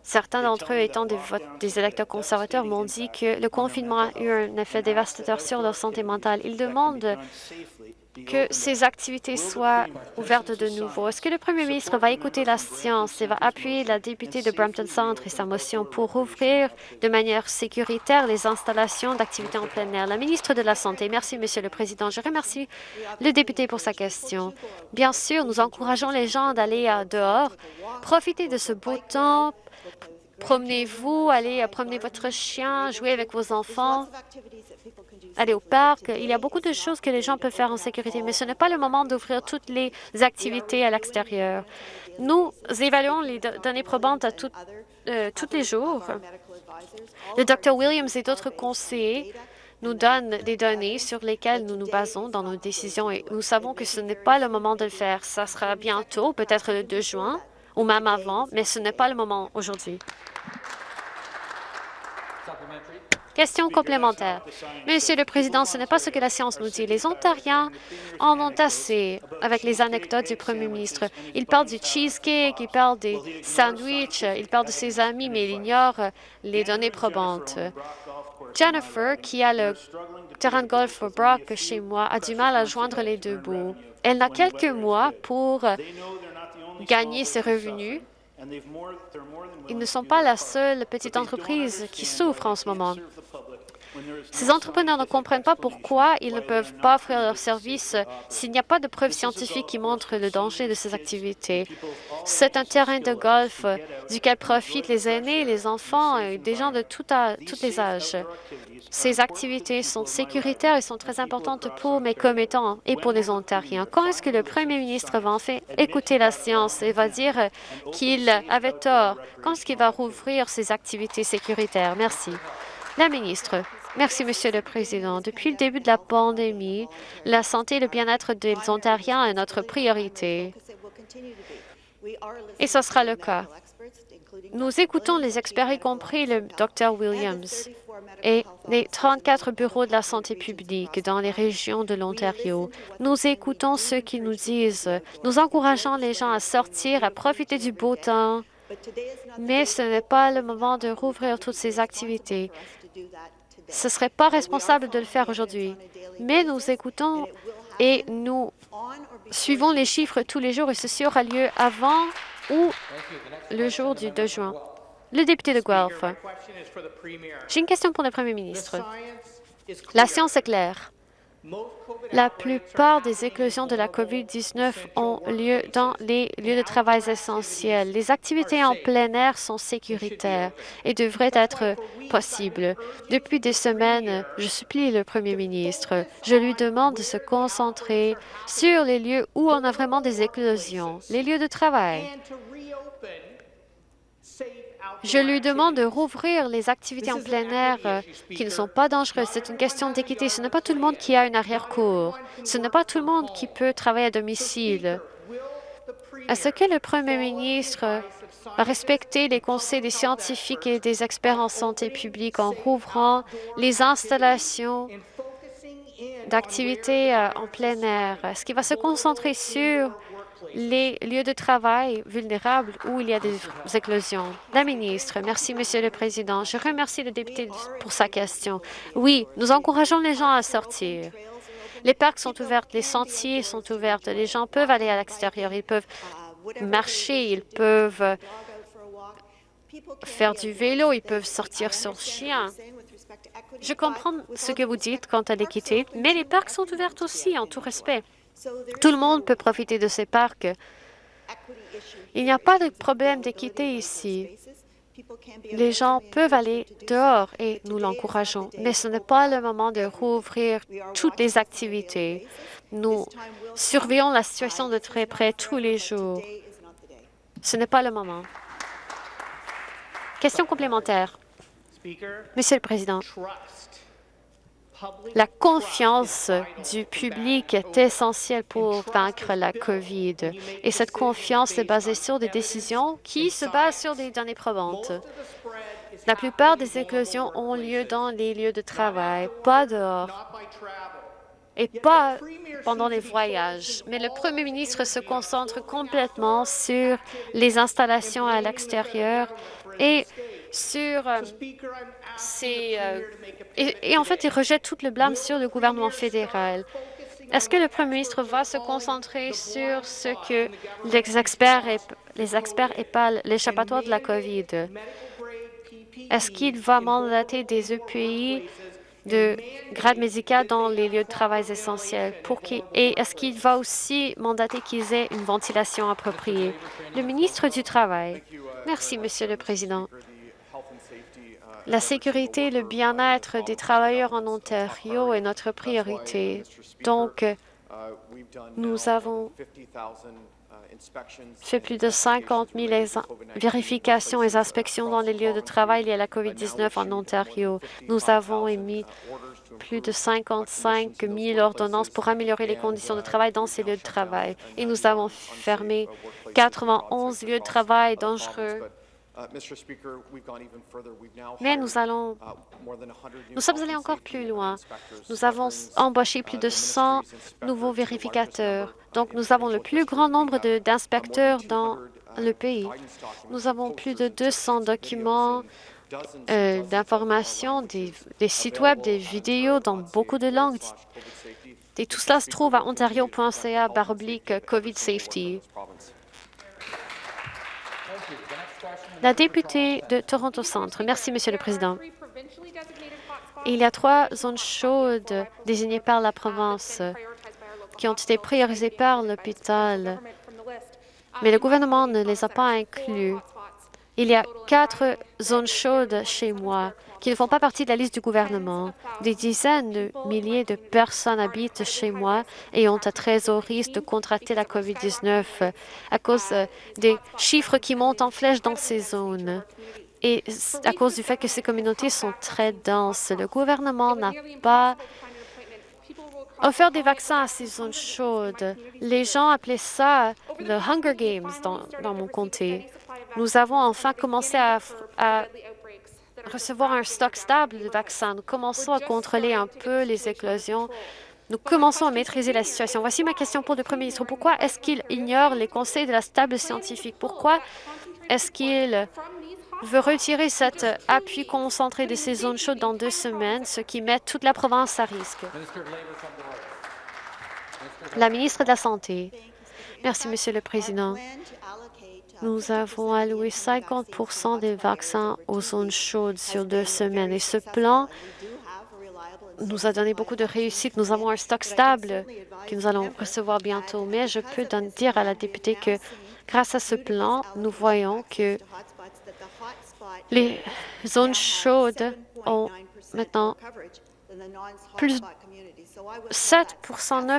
certains d'entre eux étant des, des électeurs conservateurs, m'ont dit que le confinement a eu un effet dévastateur sur leur santé mentale. Ils demandent que ces activités soient ouvertes de nouveau. Est-ce que le premier ministre va écouter la science et va appuyer la députée de Brampton Centre et sa motion pour ouvrir de manière sécuritaire les installations d'activités en plein air? La ministre de la Santé. Merci, Monsieur le Président. Je remercie le député pour sa question. Bien sûr, nous encourageons les gens d'aller dehors, profiter de ce beau temps, promenez-vous, allez promener votre chien, jouer avec vos enfants aller au parc. Il y a beaucoup de choses que les gens peuvent faire en sécurité, mais ce n'est pas le moment d'ouvrir toutes les activités à l'extérieur. Nous évaluons les données probantes à euh, tous les jours. Le Dr Williams et d'autres conseillers nous donnent des données sur lesquelles nous nous basons dans nos décisions et nous savons que ce n'est pas le moment de le faire. Ça sera bientôt, peut-être le 2 juin ou même avant, mais ce n'est pas le moment aujourd'hui. Question complémentaire. Monsieur le Président, ce n'est pas ce que la science nous dit. Les Ontariens en ont assez avec les anecdotes du Premier ministre. Il parle du cheesecake, il parle des sandwichs, il parle de ses amis, mais il ignore les données probantes. Jennifer, qui a le terrain de golf au Brock chez moi, a du mal à joindre les deux bouts. Elle n'a quelques mois pour gagner ses revenus ils ne sont pas la seule petite entreprise qui souffre en ce moment. Ces entrepreneurs ne comprennent pas pourquoi ils ne peuvent pas offrir leurs services s'il n'y a pas de preuves scientifiques qui montrent le danger de ces activités. C'est un terrain de golf duquel profitent les aînés, les enfants et des gens de tous les âges. Ces activités sont sécuritaires et sont très importantes pour mes commettants et pour les Ontariens. Quand est-ce que le premier ministre va enfin écouter la science et va dire qu'il avait tort? Quand est-ce qu'il va rouvrir ces activités sécuritaires? Merci. La ministre. Merci, Monsieur le Président. Depuis le début de la pandémie, la santé et le bien-être des Ontariens est notre priorité. Et ce sera le cas. Nous écoutons les experts, y compris le Dr Williams et les 34 bureaux de la santé publique dans les régions de l'Ontario. Nous écoutons ceux qui nous disent, nous encourageons les gens à sortir, à profiter du beau temps, mais ce n'est pas le moment de rouvrir toutes ces activités. Ce ne serait pas responsable de le faire aujourd'hui. Mais nous écoutons et nous suivons les chiffres tous les jours et ceci aura lieu avant ou le jour du 2 juin. Le député de Guelph. J'ai une question pour le premier ministre. La science est claire. La plupart des éclosions de la COVID-19 ont lieu dans les lieux de travail essentiels. Les activités en plein air sont sécuritaires et devraient être possibles. Depuis des semaines, je supplie le premier ministre. Je lui demande de se concentrer sur les lieux où on a vraiment des éclosions, les lieux de travail je lui demande de rouvrir les activités en plein air euh, qui ne sont pas dangereuses. C'est une question d'équité. Ce n'est pas tout le monde qui a une arrière-cour. Ce n'est pas tout le monde qui peut travailler à domicile. Est-ce que le premier ministre va respecter les conseils des scientifiques et des experts en santé publique en rouvrant les installations d'activités euh, en plein air? Est-ce qu'il va se concentrer sur les lieux de travail vulnérables où il y a des éclosions. La ministre, merci, Monsieur le Président. Je remercie le député pour sa question. Oui, nous encourageons les gens à sortir. Les parcs sont ouverts, les sentiers sont ouverts, les gens peuvent aller à l'extérieur, ils peuvent marcher, ils peuvent faire du vélo, ils peuvent sortir sur chien. Je comprends ce que vous dites quant à l'équité, mais les parcs sont ouverts aussi, en tout respect. Tout le monde peut profiter de ces parcs Il n'y a pas de problème d'équité ici. Les gens peuvent aller dehors et nous l'encourageons, mais ce n'est pas le moment de rouvrir toutes les activités. Nous surveillons la situation de très près tous les jours. Ce n'est pas le moment. Question complémentaire. Monsieur le Président, la confiance du public est essentielle pour vaincre la COVID. Et cette confiance est basée sur des décisions qui se basent sur des données probantes. La plupart des éclosions ont lieu dans les lieux de travail, pas dehors et pas pendant les voyages. Mais le premier ministre se concentre complètement sur les installations à l'extérieur et sur euh, ces... Euh, et, en fait, il rejette tout le blâme sur le gouvernement fédéral. Est-ce que le premier ministre va se concentrer sur ce que les experts, les experts épalent l'échappatoire de la COVID? Est-ce qu'il va mandater des EPI de grade médical dans les lieux de travail essentiels? Pour qui, et est-ce qu'il va aussi mandater qu'ils aient une ventilation appropriée? Le ministre du Travail. Merci, Monsieur le Président. La sécurité et le bien-être des travailleurs en Ontario est notre priorité. Donc, nous avons fait plus de 50 000 vérifications et inspections dans les lieux de travail liés à la COVID-19 en Ontario. Nous avons émis plus de 55 000 ordonnances pour améliorer les conditions de travail dans ces lieux de travail. Et nous avons fermé 91 lieux de travail dangereux Mais nous allons, uh, nous sommes allés encore plus loin. Nous avons embauché plus de 100 uh, nouveaux vérificateurs. Donc, nous avons le plus grand nombre d'inspecteurs dans le pays. Nous avons plus de 200 documents euh, d'informations, des, des, sites web, des vidéos dans beaucoup de langues. Et tout cela se trouve à ontario.ca COVID Safety. La députée de Toronto Centre. Merci, Monsieur le Président. Il y a trois zones chaudes désignées par la province qui ont été priorisées par l'hôpital, mais le gouvernement ne les a pas inclus. Il y a quatre zones chaudes chez moi qui ne font pas partie de la liste du gouvernement. Des dizaines de milliers de personnes habitent chez moi et ont à très haut risque de contracter la COVID-19 à cause des chiffres qui montent en flèche dans ces zones et à cause du fait que ces communautés sont très denses. Le gouvernement n'a pas offert des vaccins à ces zones chaudes. Les gens appelaient ça le Hunger Games dans, dans mon comté. Nous avons enfin commencé à, recevoir un stock stable de vaccins. Nous commençons à contrôler un peu les éclosions. Nous commençons à maîtriser la situation. Voici ma question pour le Premier ministre. Pourquoi est-ce qu'il ignore les conseils de la stable scientifique? Pourquoi est-ce qu'il veut retirer cet appui concentré de ces zones chaudes dans deux semaines, ce qui met toute la province à risque? La ministre de la Santé. Merci, Monsieur le Président. Nous avons alloué 50% des vaccins aux zones chaudes sur deux semaines et ce plan nous a donné beaucoup de réussite. Nous avons un stock stable que nous allons recevoir bientôt, mais je peux dire à la députée que grâce à ce plan, nous voyons que les zones chaudes ont maintenant plus 7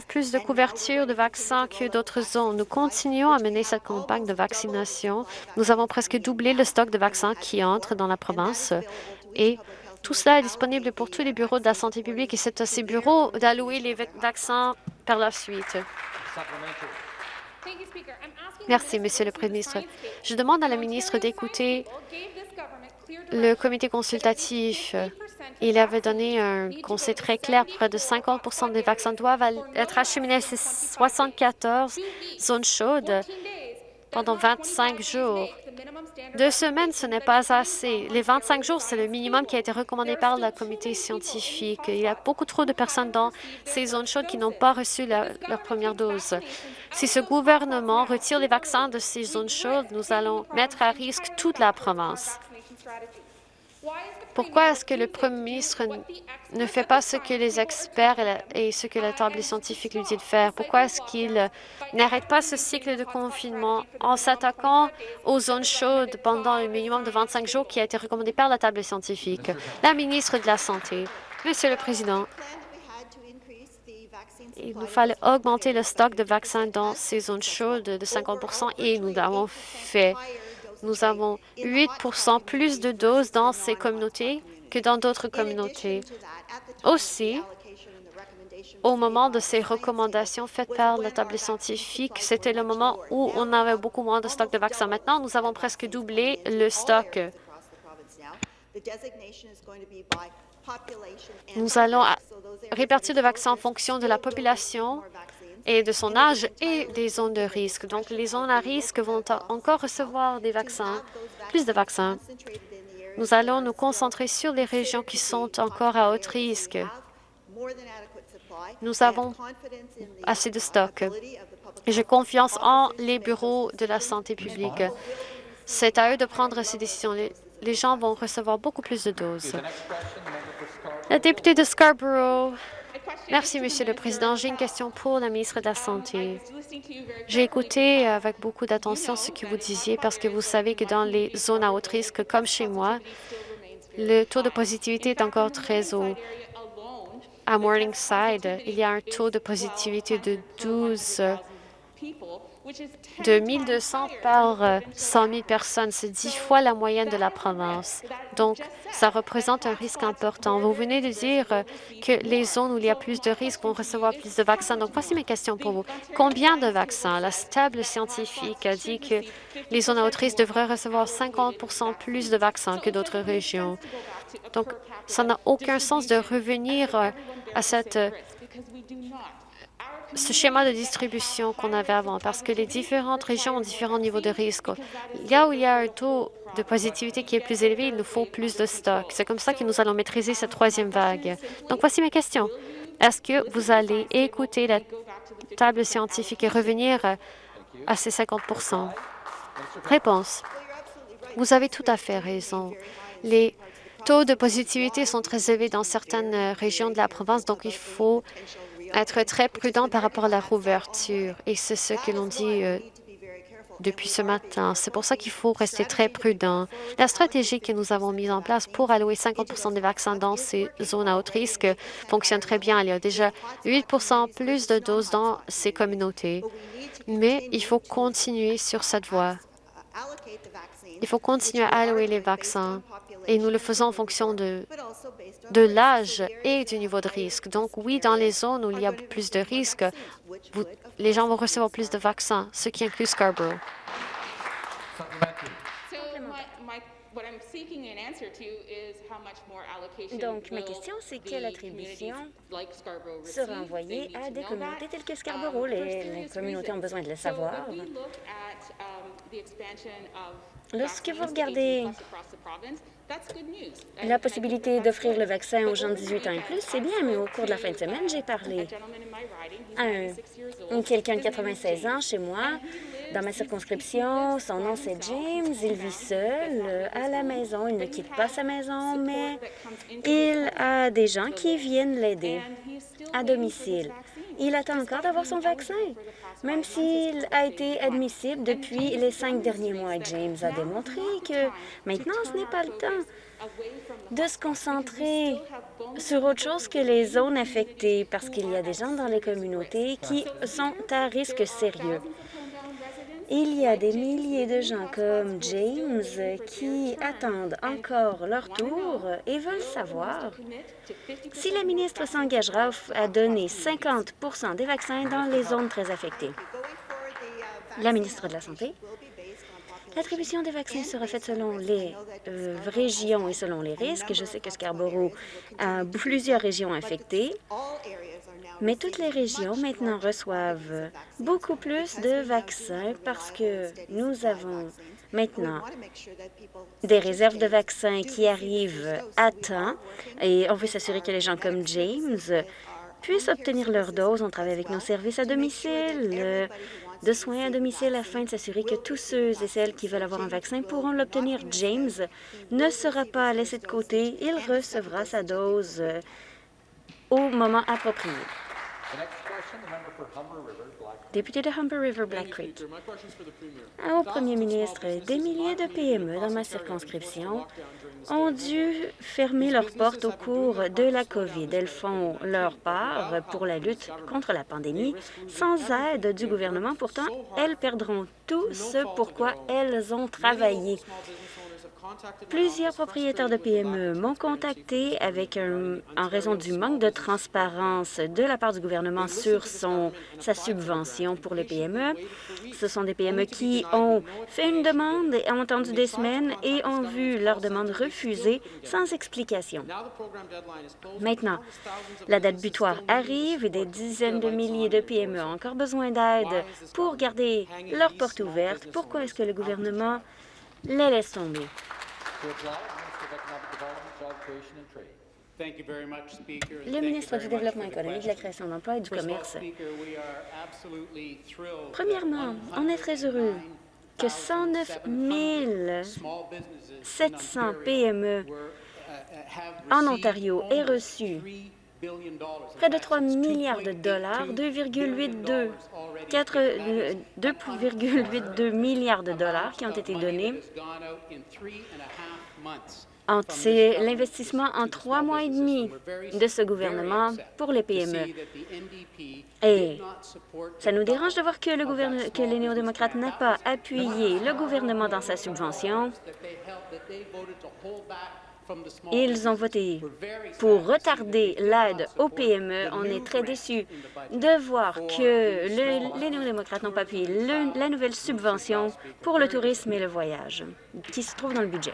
plus de couverture de vaccins que d'autres zones. Nous continuons à mener cette campagne de vaccination. Nous avons presque doublé le stock de vaccins qui entrent dans la province et tout cela est disponible pour tous les bureaux de la santé publique et c'est à ces bureaux d'allouer les vaccins par la suite. Merci, Monsieur le Premier ministre. Je demande à la ministre d'écouter le comité consultatif il avait donné un conseil très clair. Près de 50 des vaccins doivent être acheminés à ces 74 zones chaudes pendant 25 jours. Deux semaines, ce n'est pas assez. Les 25 jours, c'est le minimum qui a été recommandé par le comité scientifique. Il y a beaucoup trop de personnes dans ces zones chaudes qui n'ont pas reçu leur première dose. Si ce gouvernement retire les vaccins de ces zones chaudes, nous allons mettre à risque toute la province. Pourquoi est-ce que le premier ministre ne fait pas ce que les experts et ce que la table scientifique lui dit de faire? Pourquoi est-ce qu'il n'arrête pas ce cycle de confinement en s'attaquant aux zones chaudes pendant un minimum de 25 jours qui a été recommandé par la table scientifique? La ministre de la Santé. Monsieur le Président, il nous fallait augmenter le stock de vaccins dans ces zones chaudes de 50 et nous l'avons fait. Nous avons 8% plus de doses dans ces communautés que dans d'autres communautés. Aussi, au moment de ces recommandations faites par la table scientifique, c'était le moment où on avait beaucoup moins de stock de vaccins. Maintenant, nous avons presque doublé le stock. Nous allons répartir le vaccins en fonction de la population et de son âge et des zones de risque. Donc, les zones à risque vont encore recevoir des vaccins, plus de vaccins. Nous allons nous concentrer sur les régions qui sont encore à haut risque. Nous avons assez de stock. J'ai confiance en les bureaux de la santé publique. C'est à eux de prendre ces décisions. Les, gens vont recevoir beaucoup plus de doses. La députée de Scarborough, Merci, Monsieur le Président. J'ai une question pour la ministre de la Santé. J'ai écouté avec beaucoup d'attention ce que vous disiez parce que vous savez que dans les zones à haut risque, comme chez moi, le taux de positivité est encore très haut. À Morningside, il y a un taux de positivité de 12 de 1 200 par 100 euh, 000 personnes. C'est dix fois la moyenne de la province. Donc, ça représente un risque important. Vous venez de dire euh, que les zones où il y a plus de risques vont recevoir plus de vaccins. Donc, voici mes questions pour vous. Combien de vaccins? La stable scientifique a dit que les zones à haut risque devraient recevoir 50% plus de vaccins que d'autres régions. Donc, ça n'a aucun sens de revenir euh, à cette ce schéma de distribution qu'on avait avant, parce que les différentes régions ont différents niveaux de risque. Là où il y a un taux de positivité qui est plus élevé, il nous faut plus de stock. C'est comme ça que nous allons maîtriser cette troisième vague. Donc, voici ma question. Est-ce que vous allez écouter la table scientifique et revenir à ces 50% Réponse. Vous avez tout à fait raison. Les taux de positivité sont très élevés dans certaines régions de la province, donc il faut être très prudent par rapport à la rouverture. Et c'est ce que l'on dit euh, depuis ce matin. C'est pour ça qu'il faut rester très prudent. La stratégie que nous avons mise en place pour allouer 50 des vaccins dans ces zones à haut risque fonctionne très bien. Il y a déjà 8 plus de doses dans ces communautés. Mais il faut continuer sur cette voie. Il faut continuer à allouer les vaccins et nous le faisons en fonction de, de l'âge et du niveau de risque. Donc oui, dans les zones où il y a plus de risques, les gens vont recevoir plus de vaccins, ce qui inclut Scarborough. Donc, ma question, c'est quelle attribution sera envoyée à des communautés telles que Scarborough? les communautés ont besoin de le savoir. Lorsque vous regardez la possibilité d'offrir le vaccin aux gens de 18 ans et plus, c'est bien, mais au cours de la fin de semaine, j'ai parlé à quelqu'un de 96 ans chez moi, dans ma circonscription. Son nom, c'est James. Il vit seul à la maison. Il ne quitte pas sa maison, mais il a des gens qui viennent l'aider à domicile. Il attend encore d'avoir son vaccin même s'il a été admissible depuis les cinq derniers mois. James a démontré que maintenant, ce n'est pas le temps de se concentrer sur autre chose que les zones affectées, parce qu'il y a des gens dans les communautés qui sont à risque sérieux. Il y a des milliers de gens comme James qui attendent encore leur tour et veulent savoir si la ministre s'engagera à donner 50% des vaccins dans les zones très affectées. La ministre de la Santé. L'attribution des vaccins sera faite selon les euh, régions et selon les risques. Je sais que Scarborough a <laughs> plusieurs régions infectées. Mais toutes les régions maintenant reçoivent beaucoup plus de vaccins parce que nous avons maintenant des réserves de vaccins qui arrivent à temps et on veut s'assurer que les gens comme James puissent obtenir leur dose. On travaille avec nos services à domicile, de soins à domicile afin de s'assurer que tous ceux et celles qui veulent avoir un vaccin pourront l'obtenir. James ne sera pas laissé de côté. Il recevra sa dose au moment approprié. Député de Humber River, Black Creek. Au premier ministre, des milliers de PME dans ma circonscription ont dû fermer leurs portes au cours de la COVID. Elles font leur part pour la lutte contre la pandémie. Sans aide du gouvernement, pourtant, elles perdront tout ce pourquoi elles ont travaillé. Plusieurs propriétaires de PME m'ont contacté avec en raison du manque de transparence de la part du gouvernement sur son, sa subvention pour les PME. Ce sont des PME qui ont fait une demande et ont attendu des semaines et ont vu leur demande refusée sans explication. Maintenant, la date butoir arrive et des dizaines de milliers de PME ont encore besoin d'aide pour garder leurs portes ouvertes? Pourquoi est-ce que le gouvernement les laisse tomber? Le ministre du Développement économique, de la création d'emplois et du commerce. Premièrement, on est très heureux que 109 700 PME en Ontario aient reçu près de 3 milliards de dollars, 2,82 2,82 milliards de dollars qui ont été donnés c'est l'investissement en trois mois et demi de ce gouvernement pour les PME. Et ça nous dérange de voir que, le que les néo-démocrates n'ont pas appuyé le gouvernement dans sa subvention. Ils ont voté pour retarder l'aide aux PME. On est très déçus de voir que les néo-démocrates n'ont pas appuyé la nouvelle subvention pour le tourisme et le voyage qui se trouve dans le budget.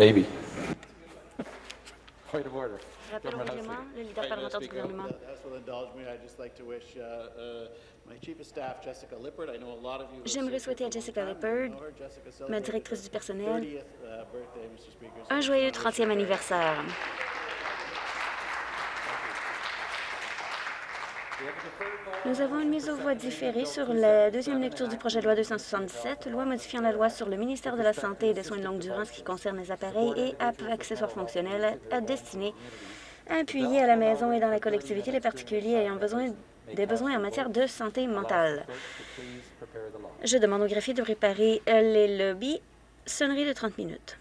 Maybe. Point of order. Rappel au règlement, le leader parlementaire du gouvernement. J'aimerais souhaiter à Jessica Lippard, ma directrice du personnel, uh, un joyeux 30e anniversaire. Nous avons une mise aux voix différée sur la deuxième lecture du projet de loi 267, loi modifiant la loi sur le ministère de la Santé et des soins de longue durée qui concerne les appareils et accessoires fonctionnels destinés à appuyer à la maison et dans la collectivité les particuliers ayant besoin des besoins en matière de santé mentale. Je demande au greffier de préparer les lobbies. Sonnerie de 30 minutes.